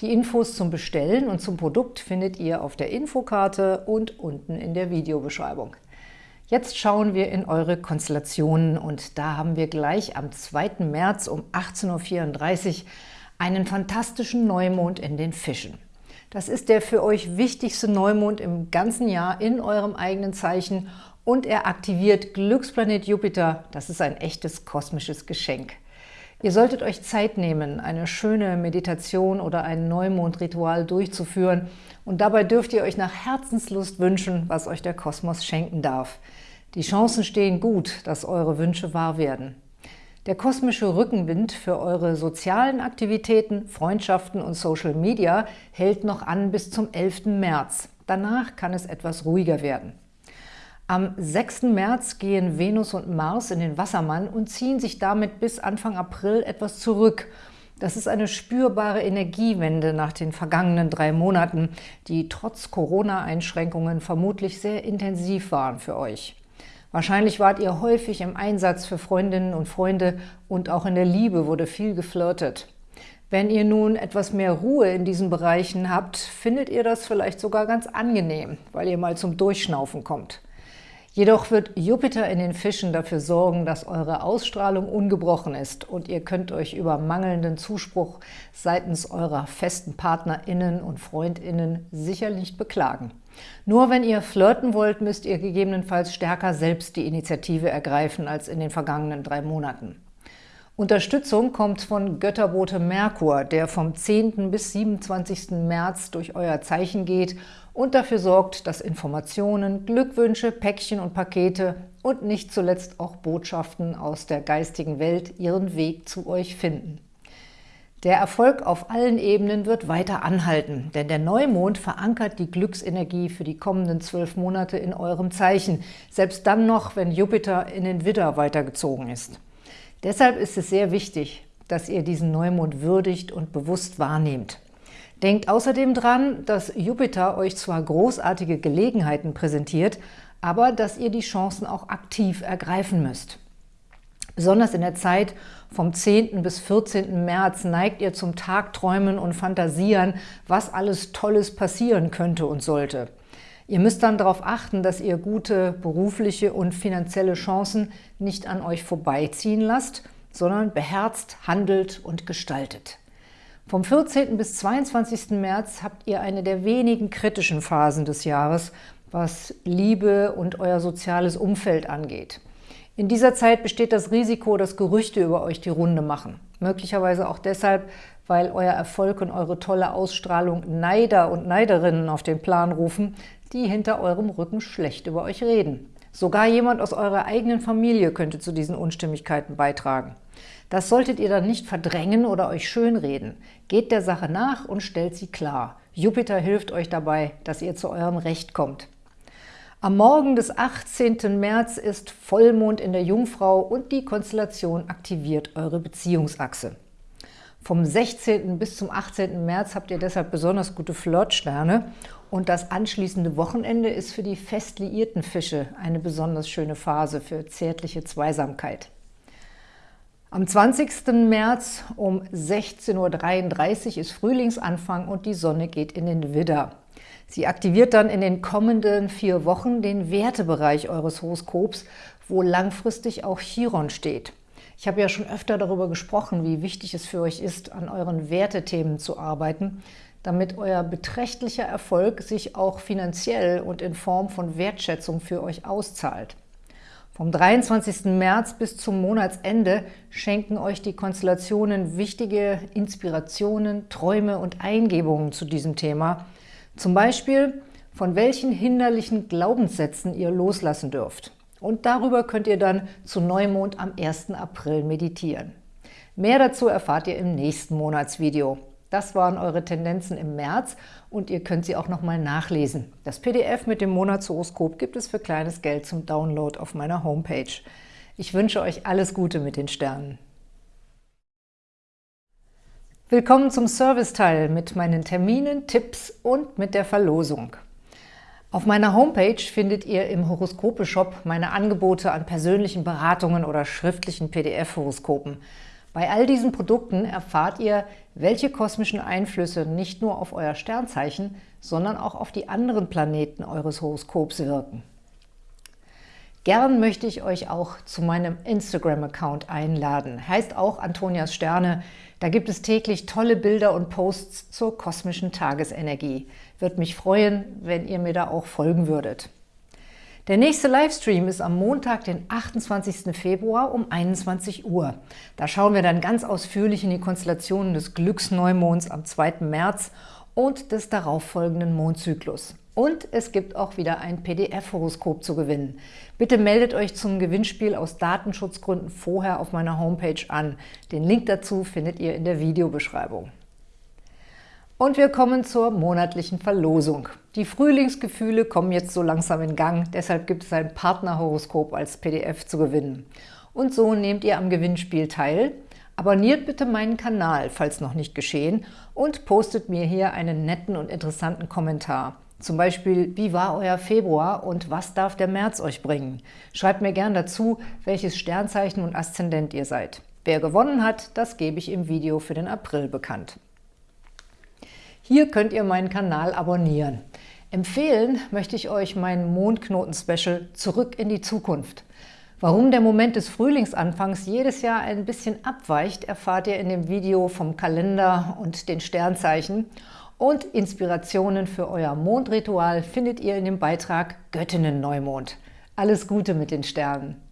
Die Infos zum Bestellen und zum Produkt findet ihr auf der Infokarte und unten in der Videobeschreibung. Jetzt schauen wir in eure Konstellationen und da haben wir gleich am 2. März um 18.34 Uhr einen fantastischen Neumond in den Fischen. Das ist der für euch wichtigste Neumond im ganzen Jahr in eurem eigenen Zeichen und er aktiviert Glücksplanet Jupiter. Das ist ein echtes kosmisches Geschenk. Ihr solltet euch Zeit nehmen, eine schöne Meditation oder ein Neumondritual durchzuführen und dabei dürft ihr euch nach Herzenslust wünschen, was euch der Kosmos schenken darf. Die Chancen stehen gut, dass eure Wünsche wahr werden. Der kosmische Rückenwind für eure sozialen Aktivitäten, Freundschaften und Social Media hält noch an bis zum 11. März. Danach kann es etwas ruhiger werden. Am 6. März gehen Venus und Mars in den Wassermann und ziehen sich damit bis Anfang April etwas zurück. Das ist eine spürbare Energiewende nach den vergangenen drei Monaten, die trotz Corona-Einschränkungen vermutlich sehr intensiv waren für euch. Wahrscheinlich wart ihr häufig im Einsatz für Freundinnen und Freunde und auch in der Liebe wurde viel geflirtet. Wenn ihr nun etwas mehr Ruhe in diesen Bereichen habt, findet ihr das vielleicht sogar ganz angenehm, weil ihr mal zum Durchschnaufen kommt. Jedoch wird Jupiter in den Fischen dafür sorgen, dass eure Ausstrahlung ungebrochen ist und ihr könnt euch über mangelnden Zuspruch seitens eurer festen PartnerInnen und FreundInnen sicher nicht beklagen. Nur wenn ihr flirten wollt, müsst ihr gegebenenfalls stärker selbst die Initiative ergreifen als in den vergangenen drei Monaten. Unterstützung kommt von Götterbote Merkur, der vom 10. bis 27. März durch euer Zeichen geht und dafür sorgt, dass Informationen, Glückwünsche, Päckchen und Pakete und nicht zuletzt auch Botschaften aus der geistigen Welt ihren Weg zu euch finden. Der Erfolg auf allen Ebenen wird weiter anhalten, denn der Neumond verankert die Glücksenergie für die kommenden zwölf Monate in eurem Zeichen, selbst dann noch, wenn Jupiter in den Widder weitergezogen ist. Deshalb ist es sehr wichtig, dass ihr diesen Neumond würdigt und bewusst wahrnehmt. Denkt außerdem dran, dass Jupiter euch zwar großartige Gelegenheiten präsentiert, aber dass ihr die Chancen auch aktiv ergreifen müsst. Besonders in der Zeit vom 10. bis 14. März neigt ihr zum Tagträumen und Fantasieren, was alles Tolles passieren könnte und sollte. Ihr müsst dann darauf achten, dass ihr gute berufliche und finanzielle Chancen nicht an euch vorbeiziehen lasst, sondern beherzt handelt und gestaltet. Vom 14. bis 22. März habt ihr eine der wenigen kritischen Phasen des Jahres, was Liebe und euer soziales Umfeld angeht. In dieser Zeit besteht das Risiko, dass Gerüchte über euch die Runde machen. Möglicherweise auch deshalb, weil euer Erfolg und eure tolle Ausstrahlung Neider und Neiderinnen auf den Plan rufen, die hinter eurem Rücken schlecht über euch reden. Sogar jemand aus eurer eigenen Familie könnte zu diesen Unstimmigkeiten beitragen. Das solltet ihr dann nicht verdrängen oder euch schönreden. Geht der Sache nach und stellt sie klar. Jupiter hilft euch dabei, dass ihr zu eurem Recht kommt. Am Morgen des 18. März ist Vollmond in der Jungfrau und die Konstellation aktiviert eure Beziehungsachse. Vom 16. bis zum 18. März habt ihr deshalb besonders gute Flirtsterne und das anschließende Wochenende ist für die fest liierten Fische eine besonders schöne Phase für zärtliche Am 20. März um 16.33 Uhr ist Frühlingsanfang und die Sonne geht in den Widder. Sie aktiviert dann in den kommenden vier Wochen den Wertebereich eures Horoskops, wo langfristig auch Chiron steht. Ich habe ja schon öfter darüber gesprochen, wie wichtig es für euch ist, an euren Wertethemen zu arbeiten, damit euer beträchtlicher Erfolg sich auch finanziell und in Form von Wertschätzung für euch auszahlt. Vom 23. März bis zum Monatsende schenken euch die Konstellationen wichtige Inspirationen, Träume und Eingebungen zu diesem Thema – zum Beispiel, von welchen hinderlichen Glaubenssätzen ihr loslassen dürft. Und darüber könnt ihr dann zu Neumond am 1. April meditieren. Mehr dazu erfahrt ihr im nächsten Monatsvideo. Das waren eure Tendenzen im März und ihr könnt sie auch nochmal nachlesen. Das PDF mit dem Monatshoroskop gibt es für kleines Geld zum Download auf meiner Homepage. Ich wünsche euch alles Gute mit den Sternen. Willkommen zum Serviceteil mit meinen Terminen, Tipps und mit der Verlosung. Auf meiner Homepage findet ihr im Horoskope-Shop meine Angebote an persönlichen Beratungen oder schriftlichen PDF-Horoskopen. Bei all diesen Produkten erfahrt ihr, welche kosmischen Einflüsse nicht nur auf euer Sternzeichen, sondern auch auf die anderen Planeten eures Horoskops wirken. Gern möchte ich euch auch zu meinem Instagram-Account einladen. Heißt auch Antonias Sterne. Da gibt es täglich tolle Bilder und Posts zur kosmischen Tagesenergie. Würde mich freuen, wenn ihr mir da auch folgen würdet. Der nächste Livestream ist am Montag, den 28. Februar um 21 Uhr. Da schauen wir dann ganz ausführlich in die Konstellationen des Glücksneumonds am 2. März und des darauffolgenden Mondzyklus. Und es gibt auch wieder ein PDF-Horoskop zu gewinnen. Bitte meldet euch zum Gewinnspiel aus Datenschutzgründen vorher auf meiner Homepage an. Den Link dazu findet ihr in der Videobeschreibung. Und wir kommen zur monatlichen Verlosung. Die Frühlingsgefühle kommen jetzt so langsam in Gang, deshalb gibt es ein Partnerhoroskop als PDF zu gewinnen. Und so nehmt ihr am Gewinnspiel teil. Abonniert bitte meinen Kanal, falls noch nicht geschehen, und postet mir hier einen netten und interessanten Kommentar. Zum Beispiel, wie war euer Februar und was darf der März euch bringen? Schreibt mir gern dazu, welches Sternzeichen und Aszendent ihr seid. Wer gewonnen hat, das gebe ich im Video für den April bekannt. Hier könnt ihr meinen Kanal abonnieren. Empfehlen möchte ich euch mein Mondknoten-Special Zurück in die Zukunft. Warum der Moment des Frühlingsanfangs jedes Jahr ein bisschen abweicht, erfahrt ihr in dem Video vom Kalender und den Sternzeichen – und Inspirationen für euer Mondritual findet ihr in dem Beitrag Göttinnen-Neumond. Alles Gute mit den Sternen!